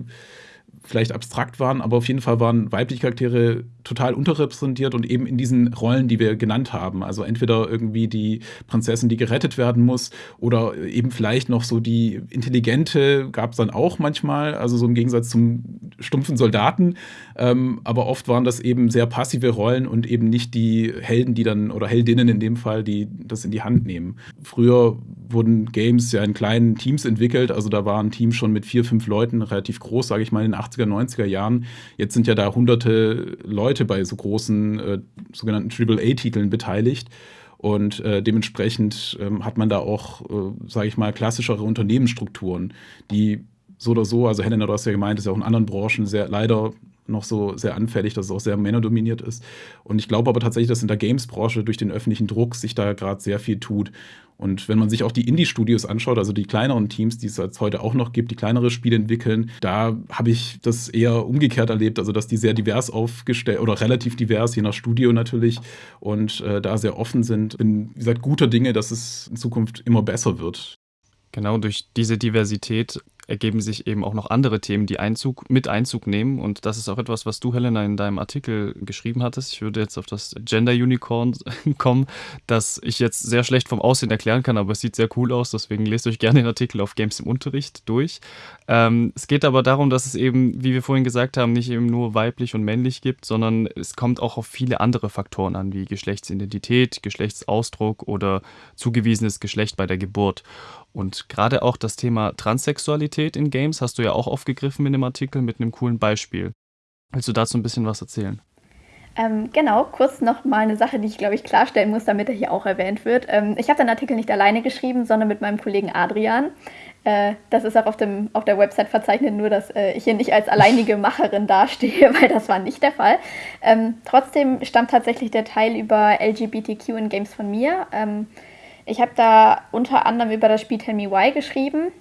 vielleicht abstrakt waren, aber auf jeden Fall waren weibliche Charaktere total unterrepräsentiert und eben in diesen Rollen, die wir genannt haben. Also entweder irgendwie die Prinzessin, die gerettet werden muss, oder eben vielleicht noch so die intelligente, gab es dann auch manchmal, also so im Gegensatz zum stumpfen Soldaten. Ähm, aber oft waren das eben sehr passive Rollen und eben nicht die Helden, die dann, oder Heldinnen in dem Fall, die das in die Hand nehmen. Früher wurden Games ja in kleinen Teams entwickelt, also da war ein Team schon mit vier, fünf Leuten relativ groß, sage ich mal, in den 80er, 90er Jahren. Jetzt sind ja da hunderte Leute Leute bei so großen äh, sogenannten AAA-Titeln beteiligt. Und äh, dementsprechend ähm, hat man da auch, äh, sage ich mal, klassischere Unternehmensstrukturen, die so oder so, also Helena, du hast ja gemeint, ist ja auch in anderen Branchen sehr leider noch so sehr anfällig, dass es auch sehr männerdominiert ist. Und ich glaube aber tatsächlich, dass in der Games-Branche durch den öffentlichen Druck sich da gerade sehr viel tut. Und wenn man sich auch die Indie-Studios anschaut, also die kleineren Teams, die es jetzt heute auch noch gibt, die kleinere Spiele entwickeln, da habe ich das eher umgekehrt erlebt, also dass die sehr divers aufgestellt oder relativ divers, je nach Studio natürlich, und äh, da sehr offen sind. Bin, wie gesagt, guter Dinge, dass es in Zukunft immer besser wird. Genau, durch diese Diversität ergeben sich eben auch noch andere Themen, die Einzug, mit Einzug nehmen. Und das ist auch etwas, was du, Helena, in deinem Artikel geschrieben hattest. Ich würde jetzt auf das Gender Unicorn kommen, das ich jetzt sehr schlecht vom Aussehen erklären kann, aber es sieht sehr cool aus. Deswegen lest euch gerne den Artikel auf Games im Unterricht durch. Ähm, es geht aber darum, dass es eben, wie wir vorhin gesagt haben, nicht eben nur weiblich und männlich gibt, sondern es kommt auch auf viele andere Faktoren an, wie Geschlechtsidentität, Geschlechtsausdruck oder zugewiesenes Geschlecht bei der Geburt. Und gerade auch das Thema Transsexualität in Games hast du ja auch aufgegriffen in dem Artikel mit einem coolen Beispiel. Willst du dazu ein bisschen was erzählen? Ähm, genau, kurz noch mal eine Sache, die ich glaube ich klarstellen muss, damit er hier auch erwähnt wird. Ähm, ich habe den Artikel nicht alleine geschrieben, sondern mit meinem Kollegen Adrian. Äh, das ist auch auf, dem, auf der Website verzeichnet, nur dass äh, ich hier nicht als alleinige Macherin dastehe, weil das war nicht der Fall. Ähm, trotzdem stammt tatsächlich der Teil über LGBTQ in Games von mir. Ich habe da unter anderem über das Spiel Tell Me Why geschrieben.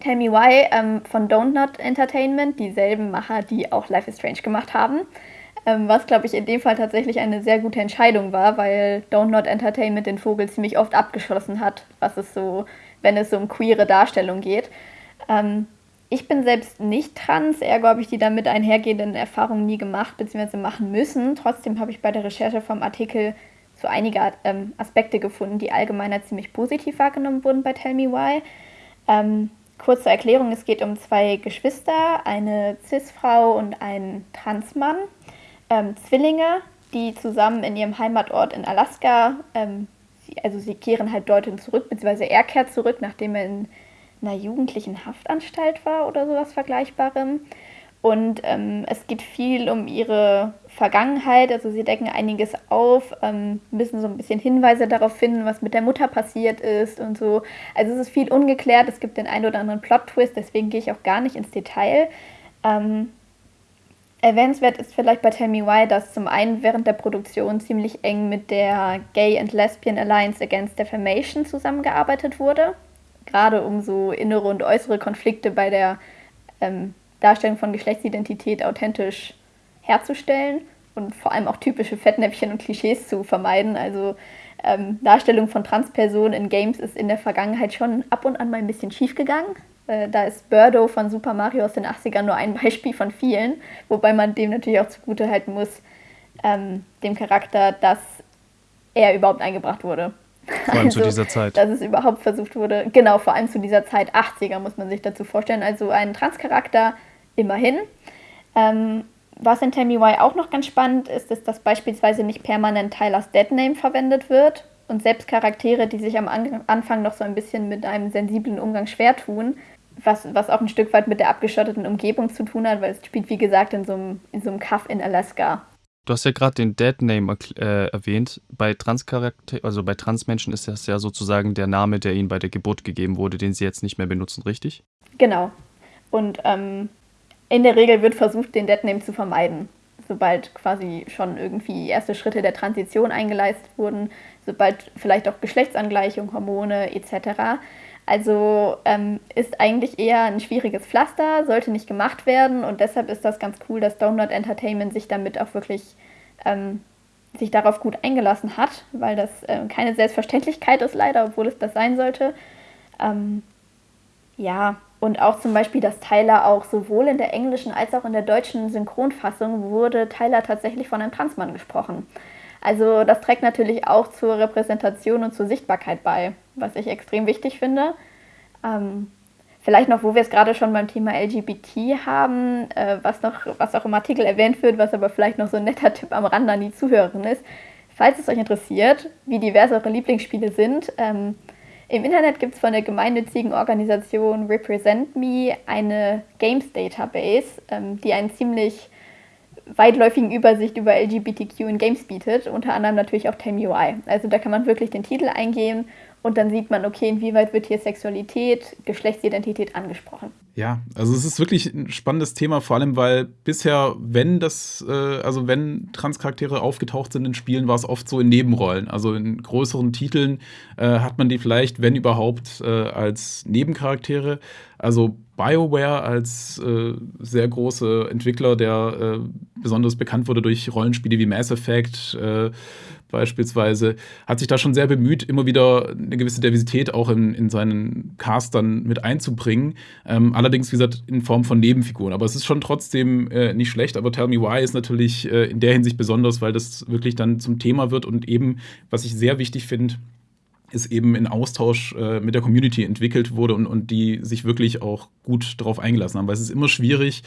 Tell Me Why ähm, von Don't Not Entertainment, dieselben Macher, die auch Life is Strange gemacht haben. Ähm, was, glaube ich, in dem Fall tatsächlich eine sehr gute Entscheidung war, weil Don't Not Entertainment den Vogel ziemlich oft abgeschossen hat, was es so, wenn es so um queere Darstellung geht. Ähm, ich bin selbst nicht trans, ergo habe ich die damit einhergehenden Erfahrungen nie gemacht bzw. machen müssen. Trotzdem habe ich bei der Recherche vom Artikel so einige ähm, Aspekte gefunden, die allgemeiner ziemlich positiv wahrgenommen wurden bei Tell Me Why. Ähm, kurze Erklärung, es geht um zwei Geschwister, eine Cis-Frau und einen Transmann, ähm, Zwillinge, die zusammen in ihrem Heimatort in Alaska, ähm, sie, also sie kehren halt dorthin zurück, beziehungsweise er kehrt zurück, nachdem er in einer jugendlichen Haftanstalt war oder sowas Vergleichbarem. Und ähm, es geht viel um ihre Vergangenheit, also sie decken einiges auf, ähm, müssen so ein bisschen Hinweise darauf finden, was mit der Mutter passiert ist und so. Also es ist viel ungeklärt, es gibt den einen oder anderen Plot-Twist, deswegen gehe ich auch gar nicht ins Detail. Ähm, erwähnenswert ist vielleicht bei Tell Me Why, dass zum einen während der Produktion ziemlich eng mit der Gay and Lesbian Alliance Against Defamation zusammengearbeitet wurde, gerade um so innere und äußere Konflikte bei der ähm, Darstellung von Geschlechtsidentität authentisch herzustellen und vor allem auch typische Fettnäpfchen und Klischees zu vermeiden. Also ähm, Darstellung von Transpersonen in Games ist in der Vergangenheit schon ab und an mal ein bisschen schief gegangen, Äh, da ist Birdo von Super Mario aus den 80ern nur ein Beispiel von vielen, wobei man dem natürlich auch zugute halten muss, ähm, dem Charakter, dass er überhaupt eingebracht wurde. Vor allem also, zu dieser Zeit. Dass es überhaupt versucht wurde, genau, vor allem zu dieser Zeit, 80er muss man sich dazu vorstellen. Also ein Transcharakter immerhin. Ähm, was in Tell Me Why auch noch ganz spannend ist, ist, dass beispielsweise nicht permanent Tylers Deadname verwendet wird und selbst Charaktere, die sich am Anfang noch so ein bisschen mit einem sensiblen Umgang schwer tun, was, was auch ein Stück weit mit der abgeschotteten Umgebung zu tun hat, weil es spielt, wie gesagt, in so einem, in so einem Kaff in Alaska. Du hast ja gerade den Dead-Name äh, erwähnt. Bei Transcharakter, also bei Transmenschen ist das ja sozusagen der Name, der ihnen bei der Geburt gegeben wurde, den sie jetzt nicht mehr benutzen, richtig? Genau. Und ähm, in der Regel wird versucht, den Dead-Name zu vermeiden. Sobald quasi schon irgendwie erste Schritte der Transition eingeleistet wurden, sobald vielleicht auch Geschlechtsangleichung, Hormone etc. Also ähm, ist eigentlich eher ein schwieriges Pflaster, sollte nicht gemacht werden und deshalb ist das ganz cool, dass Download Entertainment sich damit auch wirklich ähm, sich darauf gut eingelassen hat, weil das äh, keine Selbstverständlichkeit ist leider, obwohl es das sein sollte. Ähm, ja, und auch zum Beispiel, dass Tyler auch sowohl in der englischen als auch in der deutschen Synchronfassung wurde Tyler tatsächlich von einem Transmann gesprochen. Also das trägt natürlich auch zur Repräsentation und zur Sichtbarkeit bei, was ich extrem wichtig finde. Ähm, vielleicht noch, wo wir es gerade schon beim Thema LGBT haben, äh, was, noch, was auch im Artikel erwähnt wird, was aber vielleicht noch so ein netter Tipp am Rande an die Zuhörerin ist. Falls es euch interessiert, wie divers eure Lieblingsspiele sind, ähm, im Internet gibt es von der gemeinnützigen Organisation Represent Me eine Games Database, ähm, die einen ziemlich weitläufigen Übersicht über LGBTQ in Games bietet, unter anderem natürlich auch Tame UI. Also da kann man wirklich den Titel eingeben und dann sieht man, okay, inwieweit wird hier Sexualität, Geschlechtsidentität angesprochen. Ja, also es ist wirklich ein spannendes Thema, vor allem weil bisher, wenn das, äh, also wenn Transcharaktere aufgetaucht sind in Spielen, war es oft so in Nebenrollen. Also in größeren Titeln äh, hat man die vielleicht, wenn überhaupt, äh, als Nebencharaktere. Also BioWare als äh, sehr große Entwickler, der äh, besonders bekannt wurde durch Rollenspiele wie Mass Effect äh, beispielsweise, hat sich da schon sehr bemüht, immer wieder eine gewisse Diversität auch in, in seinen Cast dann mit einzubringen. Ähm, allerdings, wie gesagt, in Form von Nebenfiguren. Aber es ist schon trotzdem äh, nicht schlecht. Aber Tell Me Why ist natürlich äh, in der Hinsicht besonders, weil das wirklich dann zum Thema wird und eben, was ich sehr wichtig finde, ist eben in Austausch äh, mit der Community entwickelt wurde und, und die sich wirklich auch gut darauf eingelassen haben. Weil es ist immer schwierig,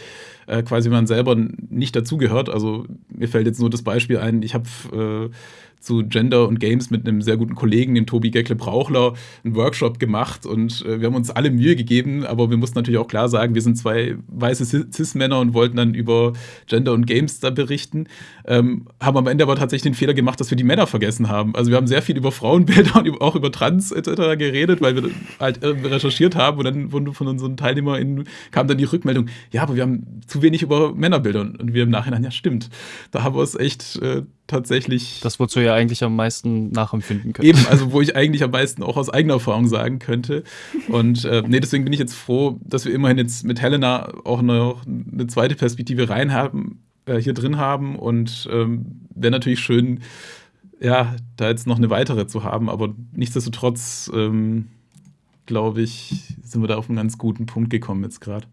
äh, quasi wenn man selber nicht dazugehört. Also mir fällt jetzt nur das Beispiel ein, ich habe äh, zu Gender und Games mit einem sehr guten Kollegen, dem Tobi Geckle-Brauchler, einen Workshop gemacht und äh, wir haben uns alle Mühe gegeben, aber wir mussten natürlich auch klar sagen, wir sind zwei weiße Cis-Männer und wollten dann über Gender und Games da berichten, ähm, haben am Ende aber tatsächlich den Fehler gemacht, dass wir die Männer vergessen haben. Also wir haben sehr viel über Frauenbilder und auch über Trans etc. geredet, weil wir halt äh, recherchiert haben und dann wurden von unseren TeilnehmerInnen kam dann die Rückmeldung, ja, aber wir haben zu wenig über Männerbilder und wir im Nachhinein, ja stimmt, da haben wir es echt äh, tatsächlich. Das, wozu ihr eigentlich am meisten nachempfinden könnt. Eben, also wo ich eigentlich am meisten auch aus eigener Erfahrung sagen könnte. Und äh, nee, deswegen bin ich jetzt froh, dass wir immerhin jetzt mit Helena auch noch eine zweite Perspektive rein haben, äh, hier drin haben. Und ähm, wäre natürlich schön, ja, da jetzt noch eine weitere zu haben. Aber nichtsdestotrotz, ähm, glaube ich, sind wir da auf einen ganz guten Punkt gekommen jetzt gerade.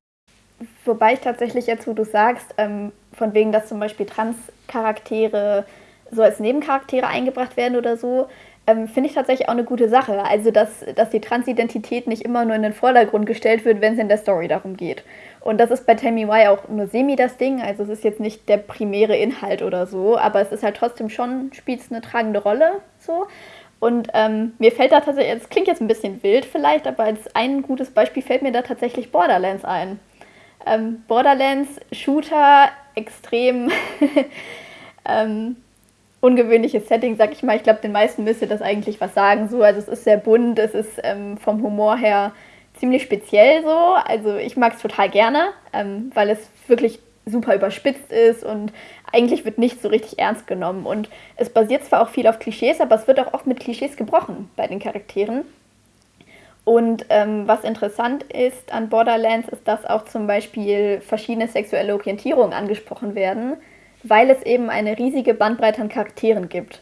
Wobei ich tatsächlich jetzt, wo du sagst, ähm, von wegen, dass zum Beispiel Trans-Charaktere so als Nebencharaktere eingebracht werden oder so, ähm, finde ich tatsächlich auch eine gute Sache. Also, dass, dass die Transidentität nicht immer nur in den Vordergrund gestellt wird, wenn es in der Story darum geht. Und das ist bei Tell Me Why auch nur semi das Ding. Also, es ist jetzt nicht der primäre Inhalt oder so, aber es ist halt trotzdem schon, spielt eine tragende Rolle so. Und ähm, mir fällt da tatsächlich, es klingt jetzt ein bisschen wild vielleicht, aber als ein gutes Beispiel fällt mir da tatsächlich Borderlands ein. Ähm, Borderlands, Shooter, extrem ähm, ungewöhnliches Setting, sag ich mal. Ich glaube, den meisten müsste das eigentlich was sagen. So, also es ist sehr bunt, es ist ähm, vom Humor her ziemlich speziell so. Also ich mag es total gerne, ähm, weil es wirklich super überspitzt ist und eigentlich wird nicht so richtig ernst genommen. Und es basiert zwar auch viel auf Klischees, aber es wird auch oft mit Klischees gebrochen bei den Charakteren. Und ähm, was interessant ist an Borderlands, ist, dass auch zum Beispiel verschiedene sexuelle Orientierungen angesprochen werden, weil es eben eine riesige Bandbreite an Charakteren gibt.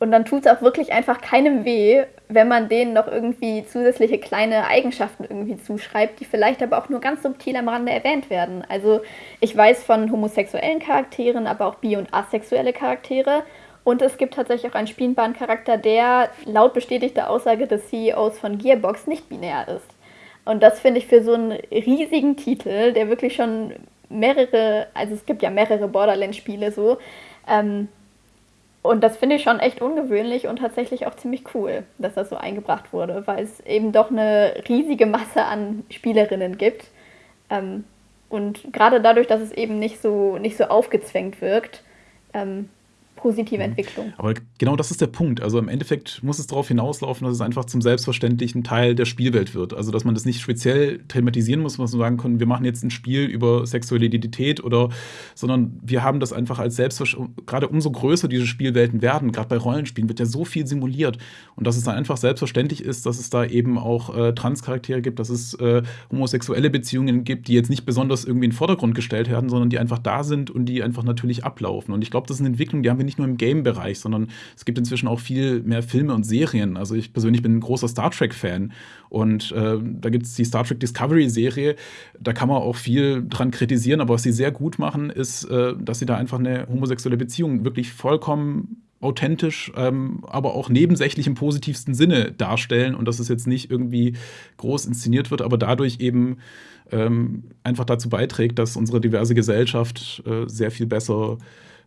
Und dann tut es auch wirklich einfach keinem weh, wenn man denen noch irgendwie zusätzliche kleine Eigenschaften irgendwie zuschreibt, die vielleicht aber auch nur ganz subtil am Rande erwähnt werden. Also ich weiß von homosexuellen Charakteren, aber auch bi- und asexuelle Charaktere. Und es gibt tatsächlich auch einen spielbaren Charakter, der laut bestätigter Aussage des CEOs von Gearbox nicht binär ist. Und das finde ich für so einen riesigen Titel, der wirklich schon mehrere, also es gibt ja mehrere Borderlands-Spiele so, ähm, und das finde ich schon echt ungewöhnlich und tatsächlich auch ziemlich cool, dass das so eingebracht wurde, weil es eben doch eine riesige Masse an Spielerinnen gibt. Ähm, und gerade dadurch, dass es eben nicht so, nicht so aufgezwängt wirkt, ähm, positive mhm. Entwicklung. Aber genau das ist der Punkt. Also im Endeffekt muss es darauf hinauslaufen, dass es einfach zum selbstverständlichen Teil der Spielwelt wird. Also dass man das nicht speziell thematisieren muss, was man sagen kann, wir machen jetzt ein Spiel über sexuelle Identität oder, sondern wir haben das einfach als selbstverständlich, gerade umso größer diese Spielwelten werden, gerade bei Rollenspielen wird ja so viel simuliert und dass es dann einfach selbstverständlich ist, dass es da eben auch äh, Transcharaktere gibt, dass es äh, homosexuelle Beziehungen gibt, die jetzt nicht besonders irgendwie in den Vordergrund gestellt werden, sondern die einfach da sind und die einfach natürlich ablaufen. Und ich glaube, das ist eine Entwicklung, die haben wir nicht nur im Game-Bereich, sondern es gibt inzwischen auch viel mehr Filme und Serien. Also ich persönlich bin ein großer Star Trek-Fan und äh, da gibt es die Star Trek Discovery-Serie. Da kann man auch viel dran kritisieren, aber was sie sehr gut machen, ist, äh, dass sie da einfach eine homosexuelle Beziehung wirklich vollkommen authentisch, ähm, aber auch nebensächlich im positivsten Sinne darstellen und dass es jetzt nicht irgendwie groß inszeniert wird, aber dadurch eben ähm, einfach dazu beiträgt, dass unsere diverse Gesellschaft äh, sehr viel besser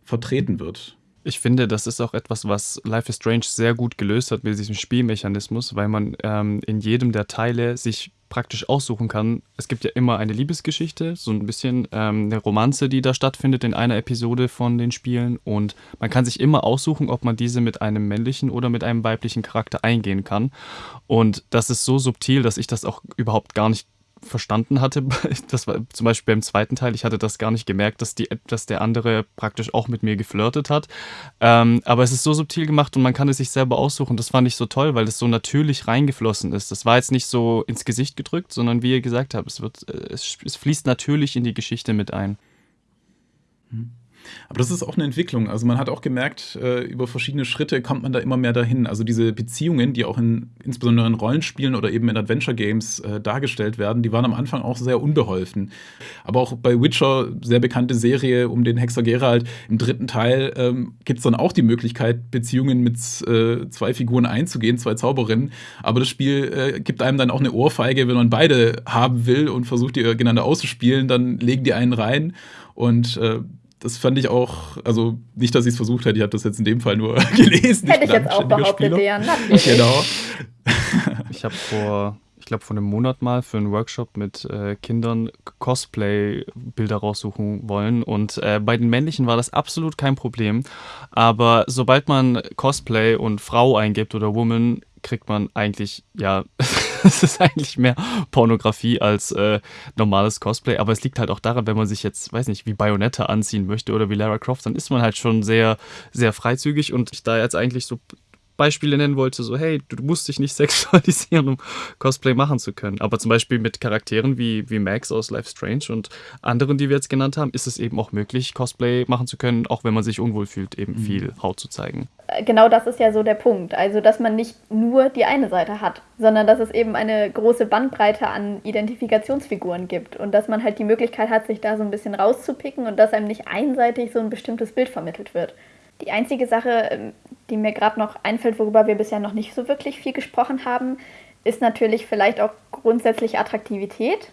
vertreten wird. Ich finde, das ist auch etwas, was Life is Strange sehr gut gelöst hat mit diesem Spielmechanismus, weil man ähm, in jedem der Teile sich praktisch aussuchen kann. Es gibt ja immer eine Liebesgeschichte, so ein bisschen ähm, eine Romanze, die da stattfindet in einer Episode von den Spielen. Und man kann sich immer aussuchen, ob man diese mit einem männlichen oder mit einem weiblichen Charakter eingehen kann. Und das ist so subtil, dass ich das auch überhaupt gar nicht verstanden hatte, das war zum Beispiel beim zweiten Teil, ich hatte das gar nicht gemerkt, dass, die, dass der andere praktisch auch mit mir geflirtet hat. Ähm, aber es ist so subtil gemacht und man kann es sich selber aussuchen. Das fand ich so toll, weil es so natürlich reingeflossen ist. Das war jetzt nicht so ins Gesicht gedrückt, sondern wie ihr gesagt habt, es, wird, äh, es, es fließt natürlich in die Geschichte mit ein. Hm. Aber das ist auch eine Entwicklung. Also man hat auch gemerkt, äh, über verschiedene Schritte kommt man da immer mehr dahin. Also diese Beziehungen, die auch in, insbesondere in Rollenspielen oder eben in Adventure Games äh, dargestellt werden, die waren am Anfang auch sehr unbeholfen. Aber auch bei Witcher, sehr bekannte Serie um den Hexer Geralt, im dritten Teil ähm, gibt es dann auch die Möglichkeit, Beziehungen mit äh, zwei Figuren einzugehen, zwei Zauberinnen. Aber das Spiel äh, gibt einem dann auch eine Ohrfeige, wenn man beide haben will und versucht, die gegeneinander auszuspielen, dann legen die einen rein. Und äh, das fand ich auch, also nicht, dass ich es versucht hätte, ich habe das jetzt in dem Fall nur gelesen. Hätte ich, ich jetzt auch behauptet, ja, natürlich. Genau. ich habe vor, ich glaube, vor einem Monat mal für einen Workshop mit äh, Kindern Cosplay-Bilder raussuchen wollen. Und äh, bei den männlichen war das absolut kein Problem. Aber sobald man Cosplay und Frau eingibt oder Woman, kriegt man eigentlich, ja, es ist eigentlich mehr Pornografie als äh, normales Cosplay. Aber es liegt halt auch daran, wenn man sich jetzt, weiß nicht, wie Bayonetta anziehen möchte oder wie Lara Croft, dann ist man halt schon sehr, sehr freizügig. Und ich da jetzt eigentlich so Beispiele nennen wollte, so hey, du musst dich nicht sexualisieren, um Cosplay machen zu können. Aber zum Beispiel mit Charakteren wie, wie Max aus Life Strange und anderen, die wir jetzt genannt haben, ist es eben auch möglich, Cosplay machen zu können, auch wenn man sich unwohl fühlt, eben mhm. viel Haut zu zeigen. Äh, genau das ist ja so der Punkt. Also, dass man nicht nur die eine Seite hat, sondern dass es eben eine große Bandbreite an Identifikationsfiguren gibt und dass man halt die Möglichkeit hat, sich da so ein bisschen rauszupicken und dass einem nicht einseitig so ein bestimmtes Bild vermittelt wird. Die einzige Sache, ähm, die mir gerade noch einfällt, worüber wir bisher noch nicht so wirklich viel gesprochen haben, ist natürlich vielleicht auch grundsätzlich Attraktivität,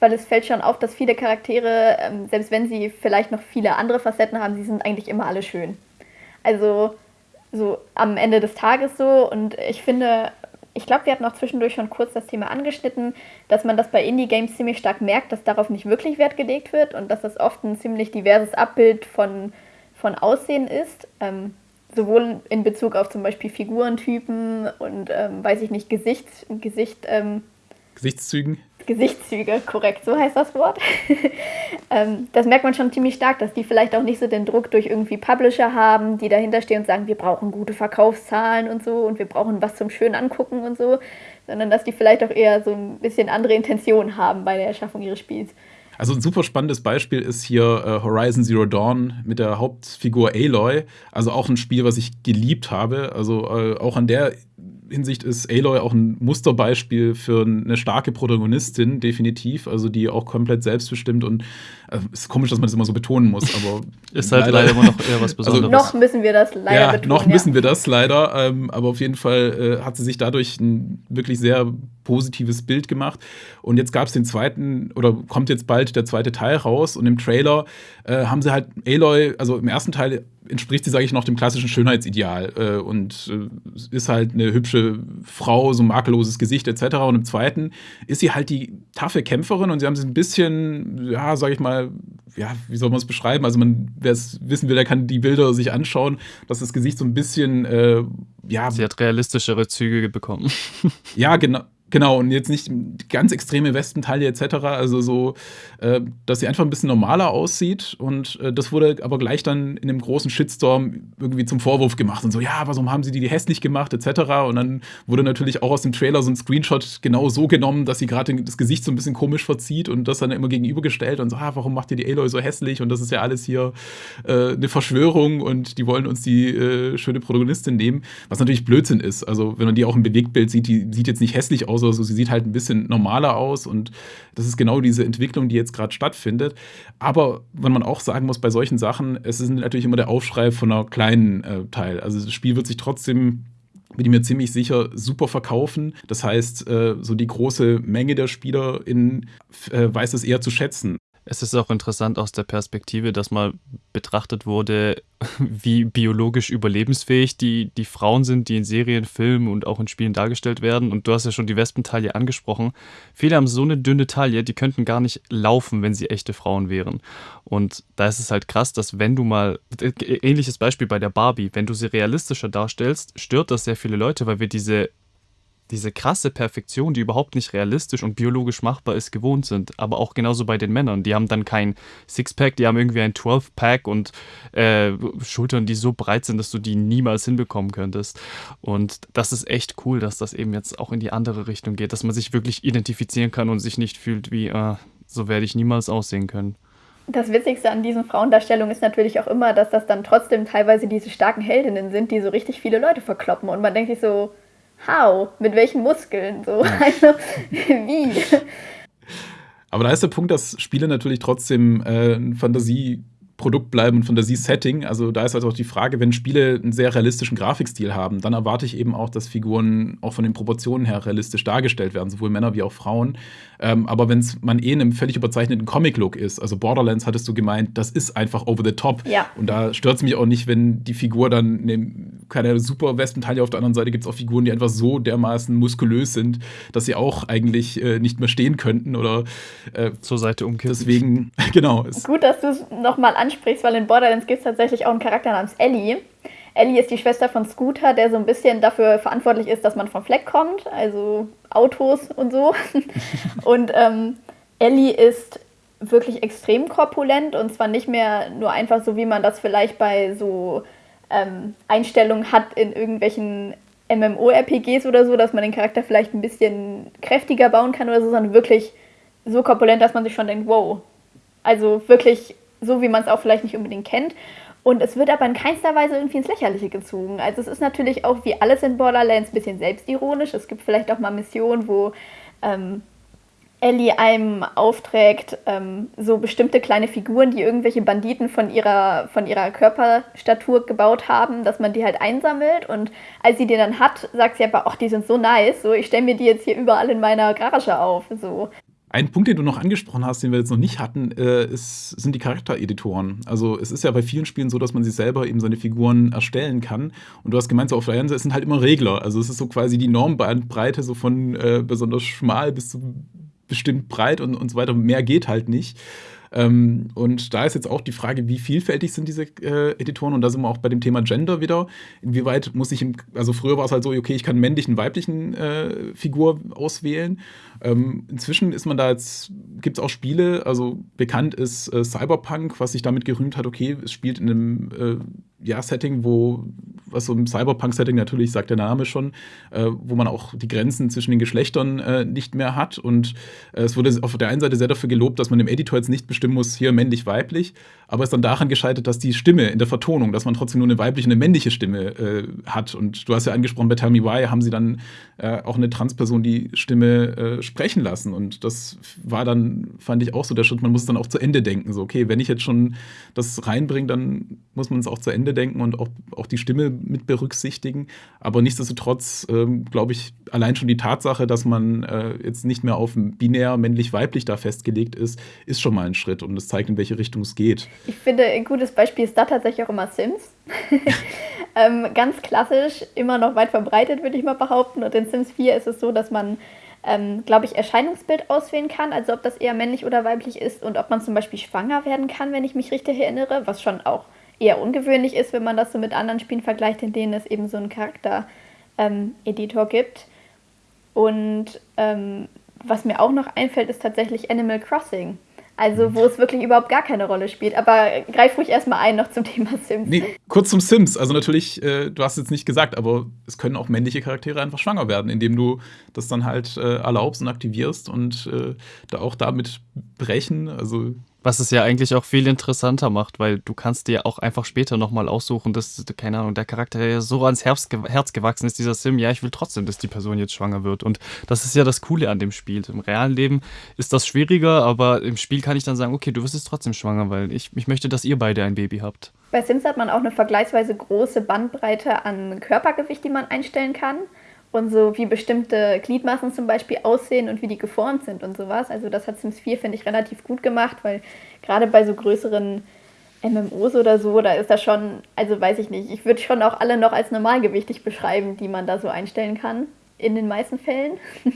weil es fällt schon auf, dass viele Charaktere, ähm, selbst wenn sie vielleicht noch viele andere Facetten haben, sie sind eigentlich immer alle schön. Also so am Ende des Tages so und ich finde, ich glaube, wir hatten auch zwischendurch schon kurz das Thema angeschnitten, dass man das bei Indie-Games ziemlich stark merkt, dass darauf nicht wirklich Wert gelegt wird und dass das oft ein ziemlich diverses Abbild von von Aussehen ist, ähm, sowohl in Bezug auf zum Beispiel Figurentypen und, ähm, weiß ich nicht, Gesicht, Gesicht, ähm, Gesichtszügen. Gesichtszüge, korrekt, so heißt das Wort. ähm, das merkt man schon ziemlich stark, dass die vielleicht auch nicht so den Druck durch irgendwie Publisher haben, die dahinter stehen und sagen, wir brauchen gute Verkaufszahlen und so und wir brauchen was zum schön angucken und so, sondern dass die vielleicht auch eher so ein bisschen andere Intentionen haben bei der Erschaffung ihres Spiels. Also ein super spannendes Beispiel ist hier äh, Horizon Zero Dawn mit der Hauptfigur Aloy. Also auch ein Spiel, was ich geliebt habe. Also äh, auch an der Hinsicht ist Aloy auch ein Musterbeispiel für eine starke Protagonistin, definitiv. Also die auch komplett selbstbestimmt und äh, ist komisch, dass man das immer so betonen muss, aber. ist halt leider, leider, immer noch eher was also Besonderes. Also, noch müssen wir das leider ja, betonen. Noch ja. müssen wir das leider, ähm, aber auf jeden Fall äh, hat sie sich dadurch ein wirklich sehr positives Bild gemacht. Und jetzt gab es den zweiten, oder kommt jetzt bald der zweite Teil raus und im Trailer äh, haben sie halt Aloy, also im ersten Teil entspricht sie, sage ich, noch dem klassischen Schönheitsideal äh, und äh, ist halt eine hübsche Frau, so ein makelloses Gesicht etc. Und im zweiten ist sie halt die taffe Kämpferin und sie haben sie ein bisschen, ja, sage ich mal, ja, wie soll man es beschreiben? Also man, wer es wissen will, der kann die Bilder sich anschauen, dass das Gesicht so ein bisschen, äh, ja. Sie hat realistischere Züge bekommen. ja, genau. Genau, und jetzt nicht ganz extreme Westenteile etc. Also so, äh, dass sie einfach ein bisschen normaler aussieht. Und äh, das wurde aber gleich dann in einem großen Shitstorm irgendwie zum Vorwurf gemacht. Und so, ja, warum haben sie die hässlich gemacht etc. Und dann wurde natürlich auch aus dem Trailer so ein Screenshot genau so genommen, dass sie gerade das Gesicht so ein bisschen komisch verzieht und das dann immer gegenübergestellt und so, ah, warum macht ihr die Aloy so hässlich? Und das ist ja alles hier äh, eine Verschwörung und die wollen uns die äh, schöne Protagonistin nehmen. Was natürlich Blödsinn ist. Also, wenn man die auch im Bewegtbild sieht, die sieht jetzt nicht hässlich aus oder so. Sie sieht halt ein bisschen normaler aus und das ist genau diese Entwicklung, die jetzt gerade stattfindet. Aber wenn man auch sagen muss, bei solchen Sachen, es ist natürlich immer der Aufschrei von einer kleinen äh, Teil. Also das Spiel wird sich trotzdem bin ich mir ziemlich sicher, super verkaufen. Das heißt, äh, so die große Menge der SpielerInnen äh, weiß es eher zu schätzen. Es ist auch interessant aus der Perspektive, dass mal betrachtet wurde, wie biologisch überlebensfähig die, die Frauen sind, die in Serien, Filmen und auch in Spielen dargestellt werden. Und du hast ja schon die Wespentaille angesprochen. Viele haben so eine dünne Taille, die könnten gar nicht laufen, wenn sie echte Frauen wären. Und da ist es halt krass, dass wenn du mal, ähnliches Beispiel bei der Barbie, wenn du sie realistischer darstellst, stört das sehr viele Leute, weil wir diese diese krasse Perfektion, die überhaupt nicht realistisch und biologisch machbar ist, gewohnt sind. Aber auch genauso bei den Männern. Die haben dann kein Sixpack, die haben irgendwie ein 12-Pack und äh, Schultern, die so breit sind, dass du die niemals hinbekommen könntest. Und das ist echt cool, dass das eben jetzt auch in die andere Richtung geht, dass man sich wirklich identifizieren kann und sich nicht fühlt wie, äh, so werde ich niemals aussehen können. Das Witzigste an diesen Frauendarstellungen ist natürlich auch immer, dass das dann trotzdem teilweise diese starken Heldinnen sind, die so richtig viele Leute verkloppen. Und man denkt sich so, how? Mit welchen Muskeln? So, also wie? Aber da ist der Punkt, dass Spiele natürlich trotzdem äh, Fantasie Produkt bleiben und Fantasie-Setting. Also da ist halt auch die Frage, wenn Spiele einen sehr realistischen Grafikstil haben, dann erwarte ich eben auch, dass Figuren auch von den Proportionen her realistisch dargestellt werden, sowohl Männer wie auch Frauen. Ähm, aber wenn man eh in einem völlig überzeichneten Comic-Look ist, also Borderlands hattest du gemeint, das ist einfach over the top. Ja. Und da stört es mich auch nicht, wenn die Figur dann eine, keine super Westentaille auf der anderen Seite gibt es auch Figuren, die einfach so dermaßen muskulös sind, dass sie auch eigentlich äh, nicht mehr stehen könnten oder äh, zur Seite umkippen. Deswegen, genau. Gut, dass du es nochmal ansprichst, weil in Borderlands gibt es tatsächlich auch einen Charakter namens Ellie. Ellie ist die Schwester von Scooter, der so ein bisschen dafür verantwortlich ist, dass man vom Fleck kommt, also Autos und so. und ähm, Ellie ist wirklich extrem korpulent und zwar nicht mehr nur einfach so, wie man das vielleicht bei so ähm, Einstellungen hat in irgendwelchen MMO-RPGs oder so, dass man den Charakter vielleicht ein bisschen kräftiger bauen kann oder so, sondern wirklich so korpulent, dass man sich schon denkt, wow. Also wirklich so wie man es auch vielleicht nicht unbedingt kennt. Und es wird aber in keinster Weise irgendwie ins Lächerliche gezogen. Also es ist natürlich auch wie alles in Borderlands ein bisschen selbstironisch. Es gibt vielleicht auch mal Missionen, wo ähm, Ellie einem aufträgt, ähm, so bestimmte kleine Figuren, die irgendwelche Banditen von ihrer, von ihrer Körperstatur gebaut haben, dass man die halt einsammelt. Und als sie die dann hat, sagt sie aber, ach, die sind so nice, so ich stelle mir die jetzt hier überall in meiner Garage auf. So. Ein Punkt, den du noch angesprochen hast, den wir jetzt noch nicht hatten, äh, ist, sind die Charaktereditoren. Also es ist ja bei vielen Spielen so, dass man sich selber eben seine Figuren erstellen kann. Und du hast gemeint, so auf der einen Seite sind halt immer Regler. Also es ist so quasi die Normbreite, so von äh, besonders schmal bis zu bestimmt breit und, und so weiter. Mehr geht halt nicht. Ähm, und da ist jetzt auch die Frage, wie vielfältig sind diese äh, Editoren? Und da sind wir auch bei dem Thema Gender wieder. Inwieweit muss ich, im, also früher war es halt so, okay, ich kann männlichen, weiblichen äh, Figur auswählen. Ähm, inzwischen ist man da jetzt, gibt es auch Spiele, also bekannt ist äh, Cyberpunk, was sich damit gerühmt hat, okay, es spielt in einem äh, ja, Setting, wo was so im Cyberpunk-Setting natürlich, sagt der Name schon, äh, wo man auch die Grenzen zwischen den Geschlechtern äh, nicht mehr hat. Und äh, es wurde auf der einen Seite sehr dafür gelobt, dass man im Editor jetzt nicht bestimmen muss, hier männlich, weiblich, aber es ist dann daran gescheitert, dass die Stimme in der Vertonung, dass man trotzdem nur eine weibliche und eine männliche Stimme äh, hat. Und du hast ja angesprochen, bei Tell Me Why haben sie dann äh, auch eine Transperson die Stimme äh, sprechen lassen. Und das war dann, fand ich auch so der Schritt, man muss dann auch zu Ende denken. So, okay, wenn ich jetzt schon das reinbringe, dann muss man es auch zu Ende denken und auch, auch die Stimme mit berücksichtigen. Aber nichtsdestotrotz, ähm, glaube ich, allein schon die Tatsache, dass man äh, jetzt nicht mehr auf binär männlich-weiblich da festgelegt ist, ist schon mal ein Schritt und es zeigt, in welche Richtung es geht. Ich finde, ein gutes Beispiel ist da tatsächlich auch immer Sims. ähm, ganz klassisch, immer noch weit verbreitet, würde ich mal behaupten. Und in Sims 4 ist es so, dass man, ähm, glaube ich, Erscheinungsbild auswählen kann, also ob das eher männlich oder weiblich ist und ob man zum Beispiel schwanger werden kann, wenn ich mich richtig erinnere, was schon auch eher ungewöhnlich ist, wenn man das so mit anderen Spielen vergleicht, in denen es eben so einen Charakter-Editor ähm, gibt. Und ähm, was mir auch noch einfällt, ist tatsächlich Animal Crossing. Also, wo es wirklich überhaupt gar keine Rolle spielt. Aber greif ruhig erstmal ein noch zum Thema Sims. Nee, kurz zum Sims. Also, natürlich, äh, du hast jetzt nicht gesagt, aber es können auch männliche Charaktere einfach schwanger werden, indem du das dann halt äh, erlaubst und aktivierst und äh, da auch damit brechen. Also, was es ja eigentlich auch viel interessanter macht, weil du kannst dir auch einfach später nochmal aussuchen, dass, keine Ahnung, der Charakter ja so ans Herz, Herz gewachsen ist, dieser Sim, ja, ich will trotzdem, dass die Person jetzt schwanger wird. Und das ist ja das Coole an dem Spiel. Im realen Leben ist das schwieriger, aber im Spiel kann ich dann sagen, okay, du wirst jetzt trotzdem schwanger, weil ich, ich möchte, dass ihr beide ein Baby habt. Bei Sims hat man auch eine vergleichsweise große Bandbreite an Körpergewicht, die man einstellen kann und so wie bestimmte Gliedmaßen zum Beispiel aussehen und wie die geformt sind und sowas. Also das hat Sims 4, finde ich, relativ gut gemacht, weil gerade bei so größeren MMOs oder so, da ist das schon, also weiß ich nicht, ich würde schon auch alle noch als normalgewichtig beschreiben, die man da so einstellen kann, in den meisten Fällen.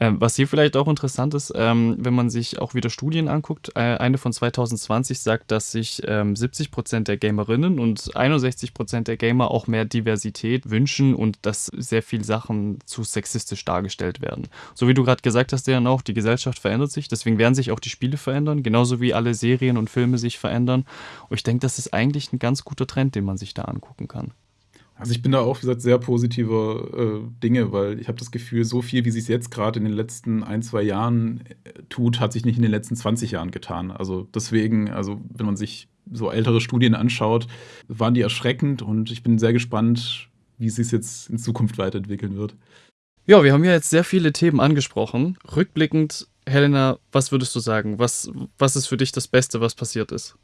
Ähm, was hier vielleicht auch interessant ist, ähm, wenn man sich auch wieder Studien anguckt, äh, eine von 2020 sagt, dass sich ähm, 70 Prozent der Gamerinnen und 61 Prozent der Gamer auch mehr Diversität wünschen und dass sehr viele Sachen zu sexistisch dargestellt werden. So wie du gerade gesagt hast, dann auch, die Gesellschaft verändert sich, deswegen werden sich auch die Spiele verändern, genauso wie alle Serien und Filme sich verändern. Und ich denke, das ist eigentlich ein ganz guter Trend, den man sich da angucken kann. Also ich bin da auch, wie gesagt, sehr positiver äh, Dinge, weil ich habe das Gefühl, so viel, wie sich es jetzt gerade in den letzten ein, zwei Jahren äh, tut, hat sich nicht in den letzten 20 Jahren getan. Also deswegen, also wenn man sich so ältere Studien anschaut, waren die erschreckend und ich bin sehr gespannt, wie es sich jetzt in Zukunft weiterentwickeln wird. Ja, wir haben ja jetzt sehr viele Themen angesprochen. Rückblickend, Helena, was würdest du sagen? Was, was ist für dich das Beste, was passiert ist?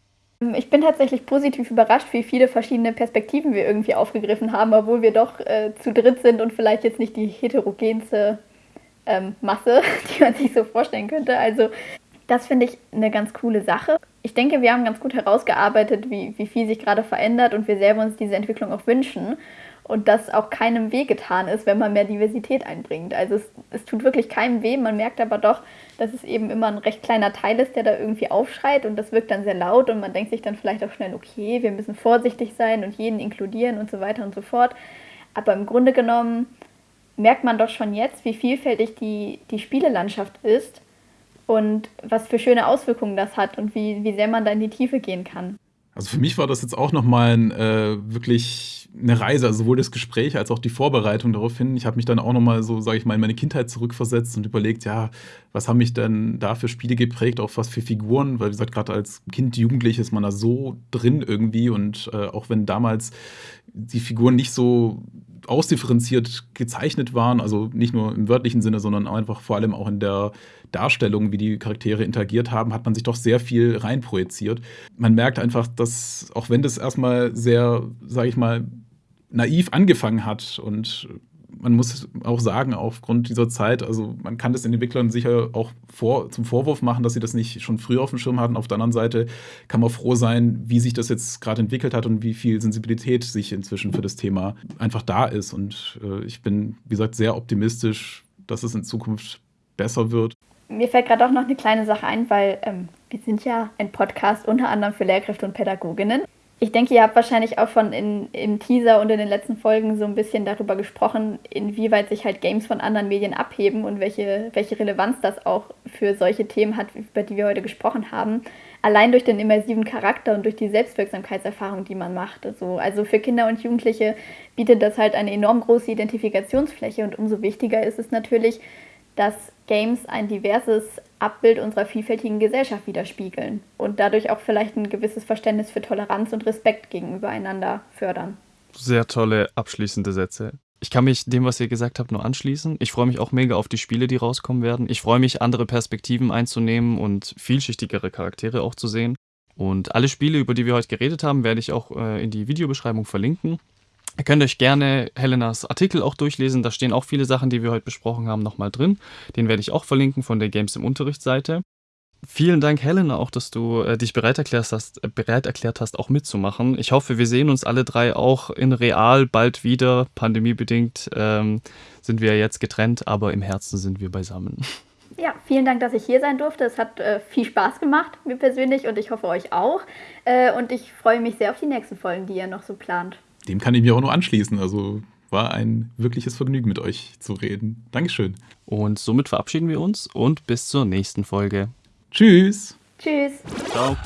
Ich bin tatsächlich positiv überrascht, wie viele verschiedene Perspektiven wir irgendwie aufgegriffen haben, obwohl wir doch äh, zu dritt sind und vielleicht jetzt nicht die heterogenste ähm, Masse, die man sich so vorstellen könnte. Also das finde ich eine ganz coole Sache. Ich denke, wir haben ganz gut herausgearbeitet, wie, wie viel sich gerade verändert und wir selber uns diese Entwicklung auch wünschen und dass auch keinem weh getan ist, wenn man mehr Diversität einbringt. Also es, es tut wirklich keinem weh, man merkt aber doch, dass es eben immer ein recht kleiner Teil ist, der da irgendwie aufschreit und das wirkt dann sehr laut und man denkt sich dann vielleicht auch schnell, okay, wir müssen vorsichtig sein und jeden inkludieren und so weiter und so fort. Aber im Grunde genommen merkt man doch schon jetzt, wie vielfältig die, die Spielelandschaft ist und was für schöne Auswirkungen das hat und wie, wie sehr man da in die Tiefe gehen kann. Also für mich war das jetzt auch nochmal ein, äh, wirklich eine Reise, also sowohl das Gespräch als auch die Vorbereitung darauf hin. Ich habe mich dann auch nochmal so, sage ich mal, in meine Kindheit zurückversetzt und überlegt, ja, was haben mich denn da für Spiele geprägt, auch was für Figuren, weil wie gesagt, gerade als Kind, Jugendlich ist man da so drin irgendwie und äh, auch wenn damals die Figuren nicht so ausdifferenziert gezeichnet waren, also nicht nur im wörtlichen Sinne, sondern einfach vor allem auch in der Darstellung, wie die Charaktere interagiert haben, hat man sich doch sehr viel reinprojiziert. Man merkt einfach, dass auch wenn das erstmal sehr, sage ich mal, naiv angefangen hat und man muss auch sagen, aufgrund dieser Zeit, also man kann das den Entwicklern sicher auch vor, zum Vorwurf machen, dass sie das nicht schon früher auf dem Schirm hatten. Auf der anderen Seite kann man froh sein, wie sich das jetzt gerade entwickelt hat und wie viel Sensibilität sich inzwischen für das Thema einfach da ist. Und äh, ich bin, wie gesagt, sehr optimistisch, dass es in Zukunft besser wird. Mir fällt gerade auch noch eine kleine Sache ein, weil ähm, wir sind ja ein Podcast unter anderem für Lehrkräfte und Pädagoginnen. Ich denke, ihr habt wahrscheinlich auch schon in, im Teaser und in den letzten Folgen so ein bisschen darüber gesprochen, inwieweit sich halt Games von anderen Medien abheben und welche, welche Relevanz das auch für solche Themen hat, über die wir heute gesprochen haben. Allein durch den immersiven Charakter und durch die Selbstwirksamkeitserfahrung, die man macht. Also, also für Kinder und Jugendliche bietet das halt eine enorm große Identifikationsfläche und umso wichtiger ist es natürlich, dass Games ein diverses Abbild unserer vielfältigen Gesellschaft widerspiegeln und dadurch auch vielleicht ein gewisses Verständnis für Toleranz und Respekt gegenüber einander fördern. Sehr tolle abschließende Sätze. Ich kann mich dem, was ihr gesagt habt, nur anschließen. Ich freue mich auch mega auf die Spiele, die rauskommen werden. Ich freue mich, andere Perspektiven einzunehmen und vielschichtigere Charaktere auch zu sehen. Und alle Spiele, über die wir heute geredet haben, werde ich auch äh, in die Videobeschreibung verlinken. Ihr könnt euch gerne Helenas Artikel auch durchlesen. Da stehen auch viele Sachen, die wir heute besprochen haben, nochmal drin. Den werde ich auch verlinken von der Games im Unterrichtsseite. Vielen Dank, Helena, auch, dass du äh, dich bereit erklärt, hast, äh, bereit erklärt hast, auch mitzumachen. Ich hoffe, wir sehen uns alle drei auch in real bald wieder. Pandemiebedingt ähm, sind wir jetzt getrennt, aber im Herzen sind wir beisammen. Ja, vielen Dank, dass ich hier sein durfte. Es hat äh, viel Spaß gemacht, mir persönlich, und ich hoffe euch auch. Äh, und ich freue mich sehr auf die nächsten Folgen, die ihr noch so plant dem kann ich mir auch nur anschließen. Also war ein wirkliches Vergnügen, mit euch zu reden. Dankeschön. Und somit verabschieden wir uns und bis zur nächsten Folge. Tschüss. Tschüss. Ciao.